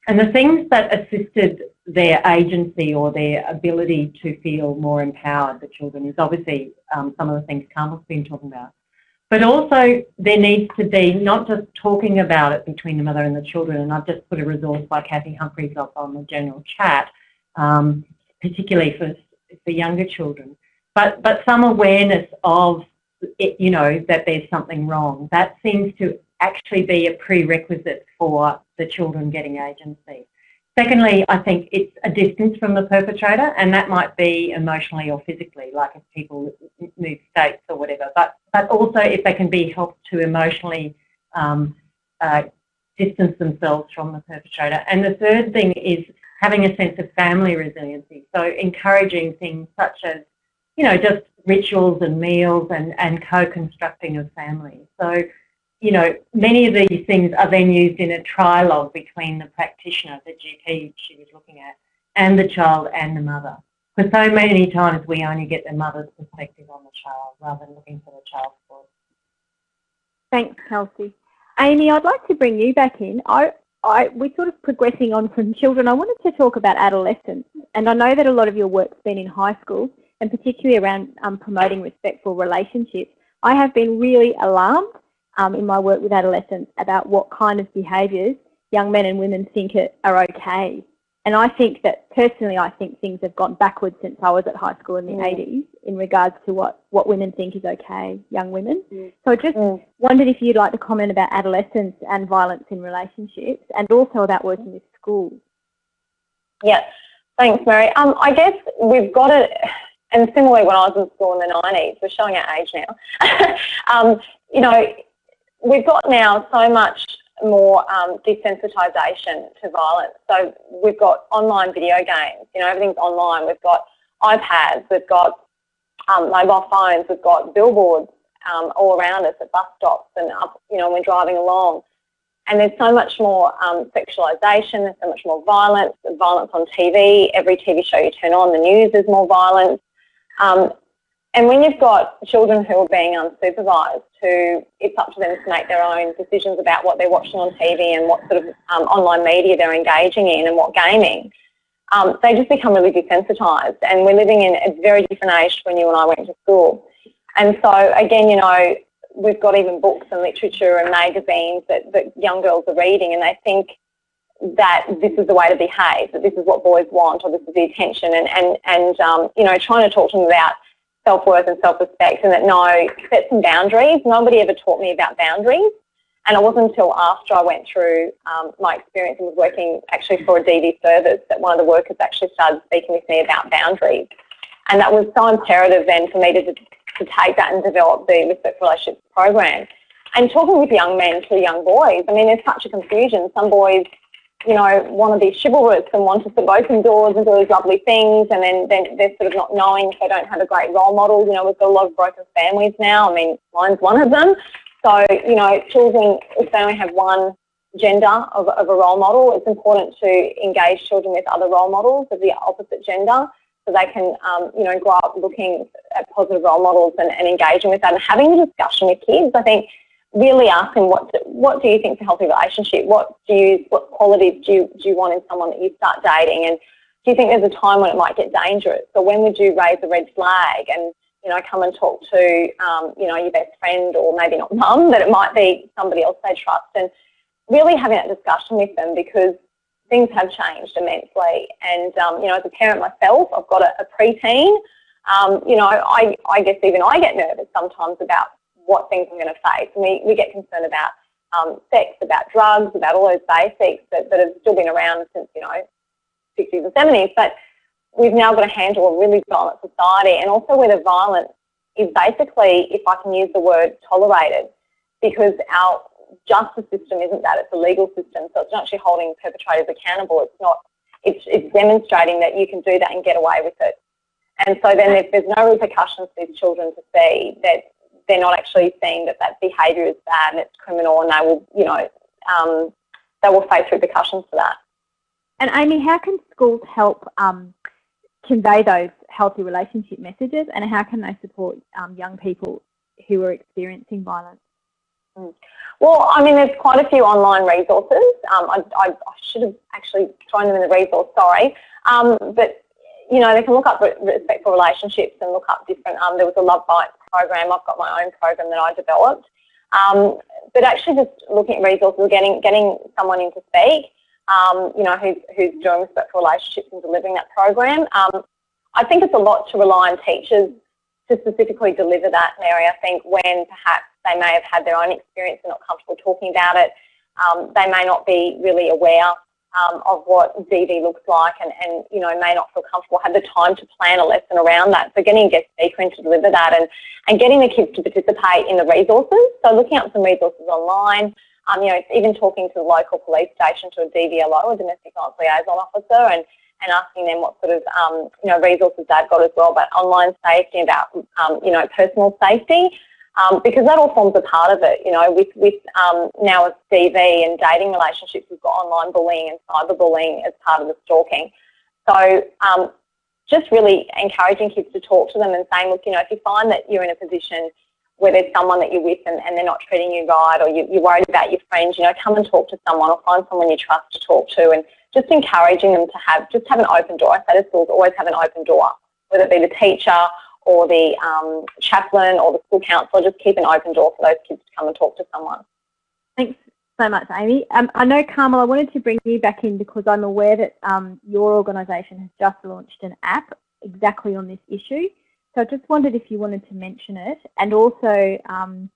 And the things that assisted their agency or their ability to feel more empowered, the children, is obviously um, some of the things Carmel's been talking about. But also there needs to be not just talking about it between the mother and the children, and I've just put a resource by Cathy Humphreys up on the general chat, um, particularly for for younger children. But, but some awareness of, it, you know, that there's something wrong. That seems to actually be a prerequisite for the children getting agency. Secondly, I think it's a distance from the perpetrator, and that might be emotionally or physically, like if people move states or whatever. But but also if they can be helped to emotionally um, uh, distance themselves from the perpetrator. And the third thing is having a sense of family resiliency. So encouraging things such as, you know, just rituals and meals and, and co-constructing of family. So, you know, many of these things are then used in a trialogue between the practitioner, the GP she was looking at, and the child and the mother. Because so many times we only get the mother's perspective on the child rather than looking for the child's voice. Thanks, Kelsey. Amy, I'd like to bring you back in. I, I, we're sort of progressing on from children. I wanted to talk about adolescents, and I know that a lot of your work's been in high school, and particularly around um, promoting respectful relationships. I have been really alarmed um, in my work with adolescents about what kind of behaviours young men and women think are okay and I think that personally, I think things have gone backwards since I was at high school in the mm. 80s in regards to what, what women think is okay, young women. Mm. So I just mm. wondered if you'd like to comment about adolescence and violence in relationships and also about working with schools. Yeah, thanks, Mary. Um, I guess we've got it, and similarly when I was in school in the 90s, we're showing our age now, um, you know, we've got now so much more um, desensitisation to violence. So we've got online video games, you know, everything's online. We've got iPads, we've got um, mobile phones, we've got billboards um, all around us at bus stops and up, you know, when we're driving along. And there's so much more um, sexualisation, there's so much more violence, violence on TV. Every TV show you turn on, the news is more violence. Um, and when you've got children who are being unsupervised, who it's up to them to make their own decisions about what they're watching on TV and what sort of um, online media they're engaging in and what gaming, um, they just become really desensitised. And we're living in a very different age when you and I went to school. And so, again, you know, we've got even books and literature and magazines that, that young girls are reading and they think that this is the way to behave, that this is what boys want or this is the attention and, and, and um, you know, trying to talk to them about self-worth and self-respect and that no, set some boundaries. Nobody ever taught me about boundaries. And it wasn't until after I went through um, my experience and was working actually for a DV service that one of the workers actually started speaking with me about boundaries. And that was so imperative then for me to, to take that and develop the Respect Relationships program. And talking with young men to young boys, I mean, there's such a confusion. Some boys you know, want to be chivalrous and want to sort of open doors and do these lovely things and then, then they're sort of not knowing if they don't have a great role model. You know, we've got a lot of broken families now. I mean, mine's one of them. So, you know, children, if they only have one gender of, of a role model, it's important to engage children with other role models of the opposite gender so they can, um, you know, grow up looking at positive role models and, and engaging with that and having a discussion with kids. I think really asking what do, what do you think is a healthy relationship? What do you what qualities do you do you want in someone that you start dating? And do you think there's a time when it might get dangerous? So when would you raise a red flag and you know come and talk to um, you know your best friend or maybe not mum, but it might be somebody else they trust and really having that discussion with them because things have changed immensely. And, um, you know, as a parent myself, I've got a, a preteen. Um, you know, I, I guess even I get nervous sometimes about what things I'm going to face. And we, we get concerned about um, sex, about drugs, about all those basics that, that have still been around since, you know, 60s and 70s. But we've now got to handle a really violent society and also where the violence is basically, if I can use the word, tolerated because our justice system isn't that, it's a legal system. So it's not actually holding perpetrators accountable. It's not, it's, it's demonstrating that you can do that and get away with it. And so then if there's no repercussions for these children to see, that they're not actually seeing that that behaviour is bad and it's criminal and they will, you know, um, they will face repercussions for that. And Amy, how can schools help um, convey those healthy relationship messages and how can they support um, young people who are experiencing violence? Mm. Well, I mean, there's quite a few online resources. Um, I, I, I, should have actually thrown them in the resource, sorry. Um, but, you know, they can look up respectful relationships and look up different, um, there was a Love Bites program. I've got my own program that I developed. Um, but actually just looking at resources, getting, getting someone in to speak, um, you know, who's, who's doing respectful relationships and delivering that program. Um, I think it's a lot to rely on teachers to specifically deliver that, Mary. I think when perhaps they may have had their own experience and not comfortable talking about it. Um, they may not be really aware um, of what DV looks like and, and, you know, may not feel comfortable, have the time to plan a lesson around that. So getting a guest speaker to deliver that and, and getting the kids to participate in the resources. So looking up some resources online, um, you know, even talking to the local police station, to a DVLO, a domestic violence liaison officer, and, and asking them what sort of, um, you know, resources they've got as well about online safety, about, um, you know, personal safety um, because that all forms a part of it. You know, with with um, now with DV and dating relationships, we've got online bullying and cyberbullying as part of the stalking. So um, just really encouraging kids to talk to them and saying, look, you know, if you find that you're in a position where there's someone that you're with and, and they're not treating you right or you, you're worried about your friends, you know, come and talk to someone or find someone you trust to talk to and just encouraging them to have, just have an open door. I say to schools, always have an open door, whether it be the teacher or the um, chaplain or the school counsellor, just keep an open door for those kids to come and talk to someone. Thanks so much, Amy. Um, I know, Carmel, I wanted to bring you back in because I'm aware that um, your organisation has just launched an app exactly on this issue. So I just wondered if you wanted to mention it and also um,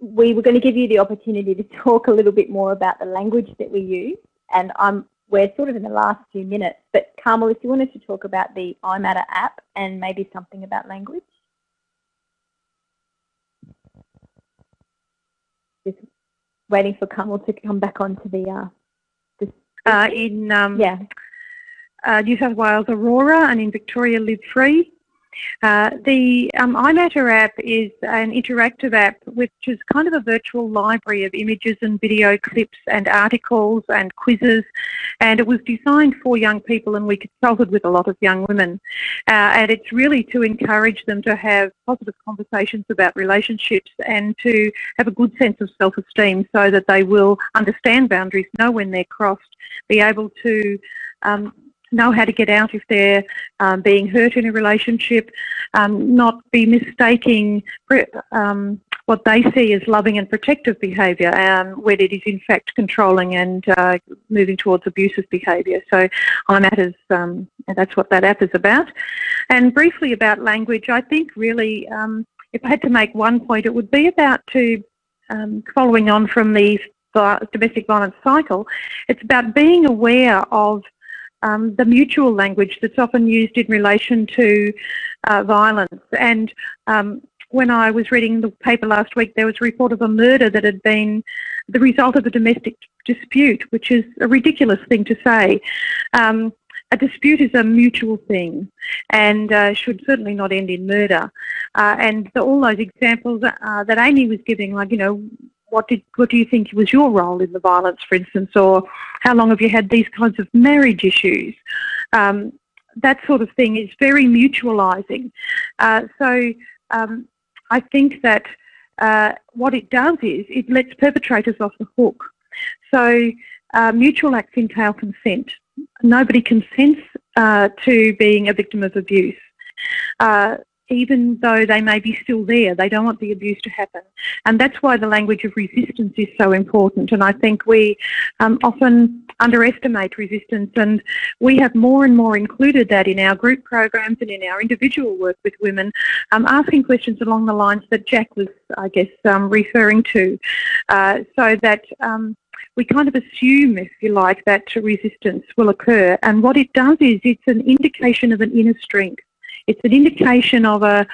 we were going to give you the opportunity to talk a little bit more about the language that we use and I'm we're sort of in the last few minutes, but Carmel, if you wanted to talk about the iMatter app and maybe something about language. Just waiting for Carmel to come back onto the... Uh, uh, in um, yeah. Uh, New South Wales Aurora and in Victoria Live Free. Uh, the um, iMatter app is an interactive app which is kind of a virtual library of images and video clips and articles and quizzes. And it was designed for young people and we consulted with a lot of young women. Uh, and it's really to encourage them to have positive conversations about relationships and to have a good sense of self-esteem so that they will understand boundaries, know when they're crossed, be able to um, know how to get out if they're um, being hurt in a relationship, um, not be mistaking um, what they see as loving and protective behaviour um, when it is in fact controlling and uh, moving towards abusive behaviour. So iMatters, um, that's what that app is about. And briefly about language, I think really um, if I had to make one point, it would be about to following on from the domestic violence cycle, it's about being aware of um, the mutual language that's often used in relation to uh, violence. And um, when I was reading the paper last week, there was a report of a murder that had been the result of a domestic dispute, which is a ridiculous thing to say. Um, a dispute is a mutual thing and uh, should certainly not end in murder. Uh, and the, all those examples uh, that Amy was giving, like, you know, what did what do you think was your role in the violence, for instance, or how long have you had these kinds of marriage issues? Um, that sort of thing is very mutualising. Uh, so um, I think that uh, what it does is it lets perpetrators off the hook. So uh, mutual acts entail consent. Nobody consents uh, to being a victim of abuse. Even though they may be still there, they don't want the abuse to happen. And that's why the language of resistance is so important. And I think we um, often underestimate resistance and we have more and more included that in our group programs and in our individual work with women, um, asking questions along the lines that Jack was, I guess, um, referring to, uh, so that um, we kind of assume, if you like, that resistance will occur. And what it does is it's an indication of an inner strength. It's an indication of a,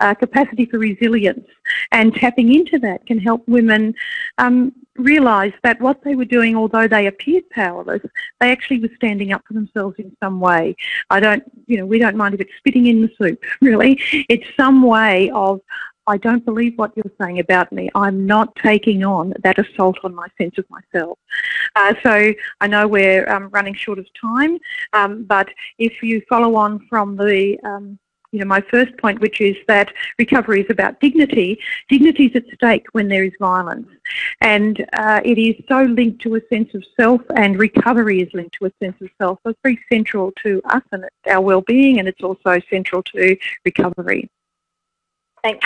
a capacity for resilience. And tapping into that can help women um, realise that what they were doing, although they appeared powerless, they actually were standing up for themselves in some way. I don't, you know, we don't mind if it's spitting in the soup, really. It's some way of, I don't believe what you're saying about me. I'm not taking on that assault on my sense of myself. Uh, so I know we're um, running short of time, um, but if you follow on from the um, you know, my first point, which is that recovery is about dignity. Dignity is at stake when there is violence. And uh, it is so linked to a sense of self and recovery is linked to a sense of self. So it's very central to us and our well-being and it's also central to recovery.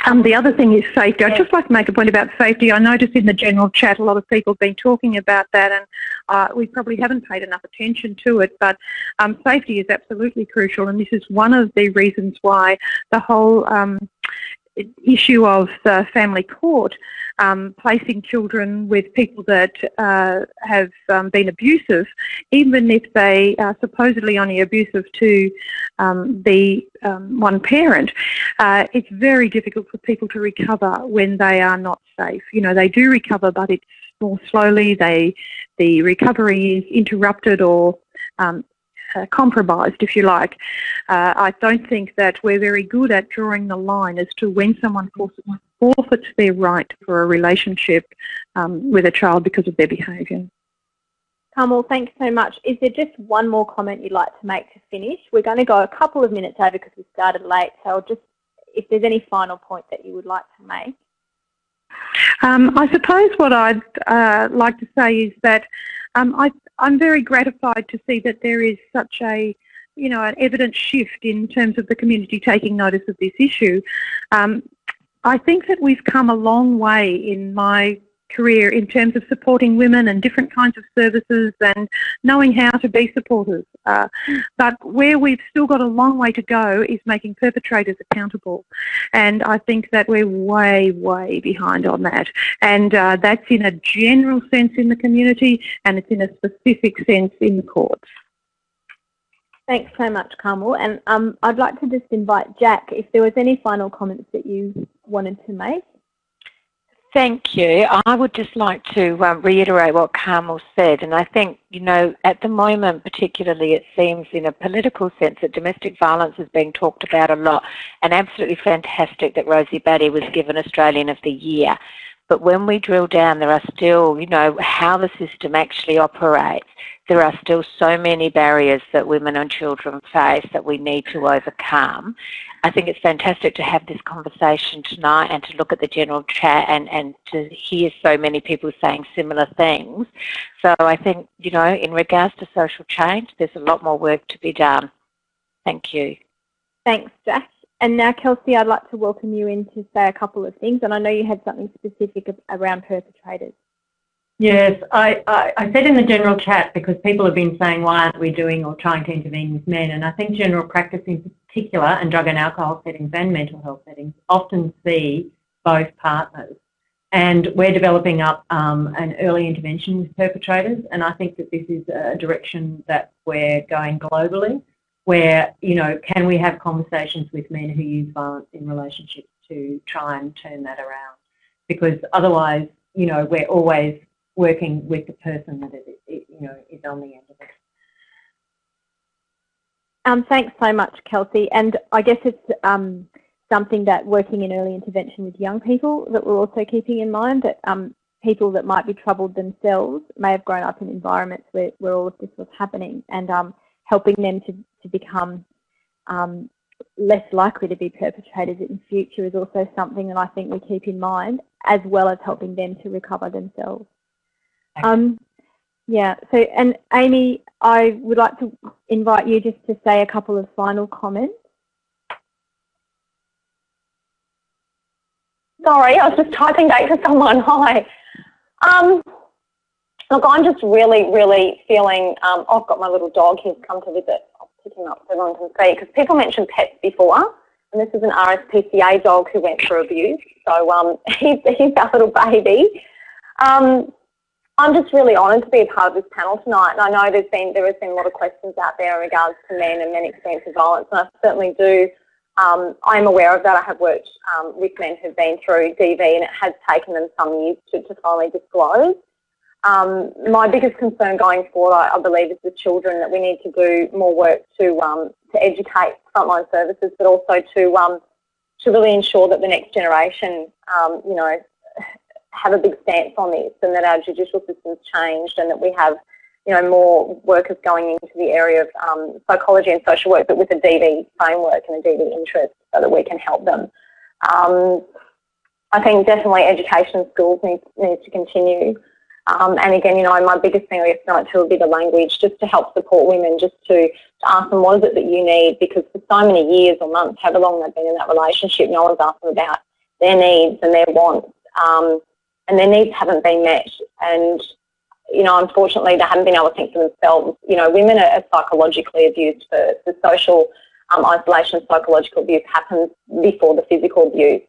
Um, the other thing is safety. I'd just like to make a point about safety. I noticed in the general chat a lot of people have been talking about that and uh, we probably haven't paid enough attention to it, but um, safety is absolutely crucial and this is one of the reasons why the whole um, issue of the family court um, placing children with people that uh, have um, been abusive, even if they are supposedly only abusive to um, the um, one parent, uh, it's very difficult for people to recover when they are not safe. You know, they do recover, but it's more slowly. They, the recovery is interrupted or um, uh, compromised, if you like. Uh, I don't think that we're very good at drawing the line as to when someone forfeits their right for a relationship um, with a child because of their behaviour. Carmel, thanks so much. Is there just one more comment you'd like to make to finish? We're going to go a couple of minutes over because we started late, so I'll just, if there's any final point that you would like to make. Um, I suppose what I'd uh, like to say is that um, I, I'm very gratified to see that there is such a you know, an evident shift in terms of the community taking notice of this issue. Um, I think that we've come a long way in my career in terms of supporting women and different kinds of services and knowing how to be supportive. Uh, but where we've still got a long way to go is making perpetrators accountable. And I think that we're way, way behind on that. And uh, that's in a general sense in the community and it's in a specific sense in the courts. Thanks so much, Carmel. And um, I'd like to just invite Jack, if there was any final comments that you wanted to make. Thank you. I would just like to um, reiterate what Carmel said, and I think, you know, at the moment particularly it seems in a political sense that domestic violence is being talked about a lot, and absolutely fantastic that Rosie Batty was given Australian of the Year. But when we drill down, there are still, you know, how the system actually operates. There are still so many barriers that women and children face that we need to overcome. I think it's fantastic to have this conversation tonight and to look at the general chat and, and to hear so many people saying similar things. So I think, you know, in regards to social change, there's a lot more work to be done. Thank you. Thanks, Jack. And now, Kelsey, I'd like to welcome you in to say a couple of things. And I know you had something specific around perpetrators. Yes, I, I, I, said in the general chat because people have been saying why aren't we doing or trying to intervene with men and I think general practice in particular and drug and alcohol settings and mental health settings often see both partners and we're developing up um, an early intervention with perpetrators and I think that this is a direction that we're going globally where, you know, can we have conversations with men who use violence in relationships to try and turn that around because otherwise, you know, we're always working with the person that it, you know is on the end of it. Um, thanks so much, Kelsey. And I guess it's um, something that working in early intervention with young people that we're also keeping in mind that um, people that might be troubled themselves may have grown up in environments where, where all of this was happening and um, helping them to, to become um, less likely to be perpetrators in future is also something that I think we keep in mind as well as helping them to recover themselves. Um, yeah, so, and Amy, I would like to invite you just to say a couple of final comments. Sorry, I was just typing back to someone. Hi. Um, look, I'm just really, really feeling, um, I've got my little dog, he's come to visit. I'll pick him up so everyone can see, because people mentioned pets before, and this is an RSPCA dog who went through abuse, so um, he's, he's our little baby. Um, I'm just really honoured to be a part of this panel tonight, and I know there's been there has been a lot of questions out there in regards to men and men experiencing violence, and I certainly do. Um, I'm aware of that. I have worked um, with men who've been through DV, and it has taken them some years to, to finally disclose. Um, my biggest concern going forward, I, I, believe, is the children that we need to do more work to um, to educate frontline services, but also to um, to really ensure that the next generation, um, you know, have a big stance on this and that our judicial system's changed and that we have you know, more workers going into the area of um, psychology and social work, but with a DV framework and a DV interest so that we can help them. Um, I think definitely education schools needs, needs to continue. Um, and again, you know, my biggest thing I guess tonight too would be the language, just to help support women, just to, to ask them what is it that you need, because for so many years or months, however long they've been in that relationship, no one's asked them about their needs and their wants. Um, and their needs haven't been met. And, you know, unfortunately, they haven't been able to think for themselves. You know, women are, psychologically abused first. The social um, isolation, psychological abuse happens before the physical abuse.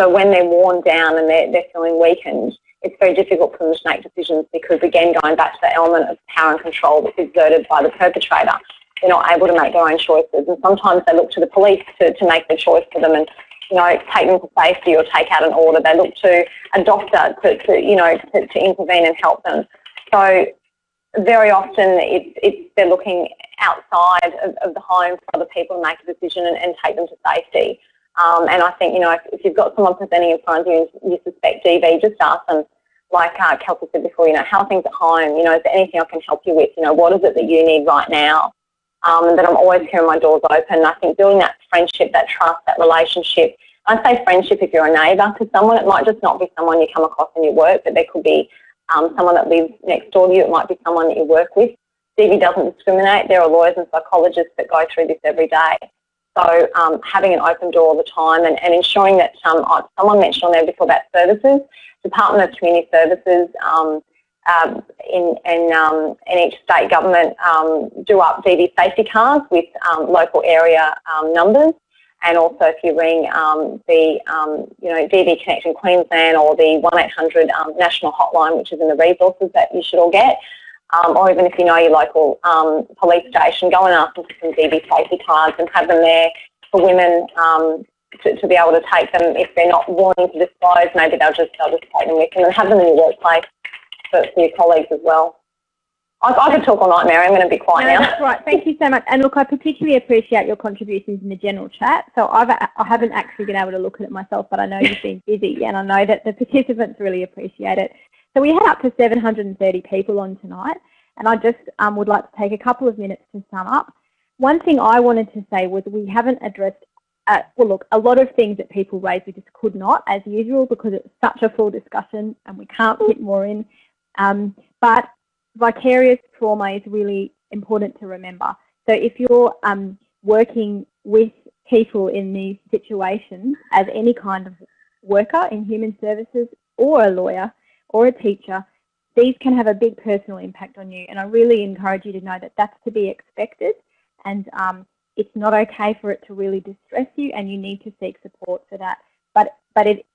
So when they're worn down and they're, they're feeling weakened, it's very difficult for them to make decisions because, again, going back to the element of power and control that's exerted by the perpetrator, they're not able to make their own choices. And sometimes they look to the police to, to make the choice for them. And you know, take them to safety or take out an order. They look to a doctor to, to you know, to, to intervene and help them. So very often it's, it's they're looking outside of, of, the home for other people to make a decision and, and take them to safety. Um, and I think, you know, if, if, you've got someone presenting in front of you and you suspect DV, just ask them, like uh, Kelsey said before, you know, how are things at home? You know, is there anything I can help you with? You know, what is it that you need right now? Um, that I'm always hearing my doors open. I think building that friendship, that trust, that relationship. I say friendship if you're a neighbour to someone. It might just not be someone you come across in your work, but there could be um, someone that lives next door to you. It might be someone that you work with. DV doesn't discriminate. There are lawyers and psychologists that go through this every day. So um, having an open door all the time and, and ensuring that um, someone mentioned on there before about services, Department of Community Services, um, um, in, in, um, in, each state government um, do up DV safety cards with um, local area um, numbers. And also if you ring um, the, you know, DV Connection Queensland or the 1800 national hotline, which is in the resources that you should all get, or even if you know your local police station, go and ask them for some DV safety cards and have them there for women to, to, be able to take them if they're not willing to disclose. Maybe they'll just they'll just take them with them and have them in your workplace for, for your colleagues as well. I, I could talk all night, Mary. I'm going to be quiet no, now. That's right. Thank you so much. And look, I particularly appreciate your contributions in the general chat. So I've, I haven't actually been able to look at it myself, but I know you've been busy and I know that the participants really appreciate it. So we had up to 730 people on tonight and I just um, would like to take a couple of minutes to sum up. One thing I wanted to say was we haven't addressed, uh, well look, a lot of things that people raised we just could not as usual because it's such a full discussion and we can't fit more in. Um, but vicarious trauma is really important to remember. So if you're um, working with people in these situations as any kind of worker in human services or a lawyer or a teacher, these can have a big personal impact on you. And I really encourage you to know that that's to be expected and um, it's not okay for it to really distress you and you need to seek support for that. But, but it,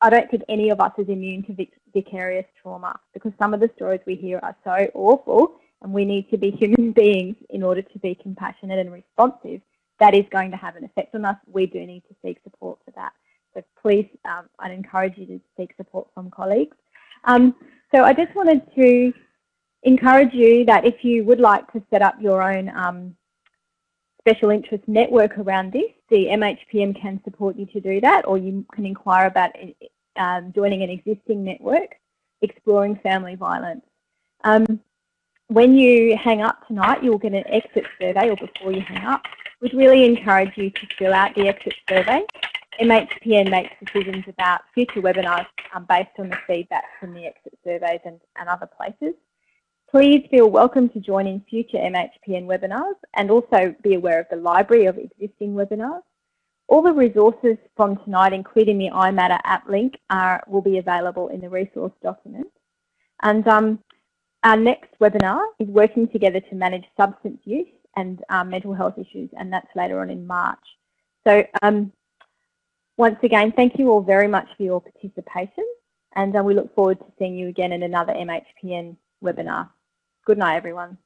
I don't think any of us is immune to vicarious trauma because some of the stories we hear are so awful and we need to be human beings in order to be compassionate and responsive. That is going to have an effect on us. We do need to seek support for that. So please, um, I'd encourage you to seek support from colleagues. Um, so I just wanted to encourage you that if you would like to set up your own um, special interest network around this, the MHPN can support you to do that, or you can inquire about um, joining an existing network, exploring family violence. Um, when you hang up tonight, you'll get an exit survey, or before you hang up. We'd really encourage you to fill out the exit survey. MHPN makes decisions about future webinars um, based on the feedback from the exit surveys and, and other places. Please feel welcome to join in future MHPN webinars and also be aware of the library of existing webinars. All the resources from tonight, including the iMatter app link, are, will be available in the resource document. And um, our next webinar is working together to manage substance use and um, mental health issues, and that's later on in March. So um, once again, thank you all very much for your participation, and uh, we look forward to seeing you again in another MHPN webinar. Good night, everyone.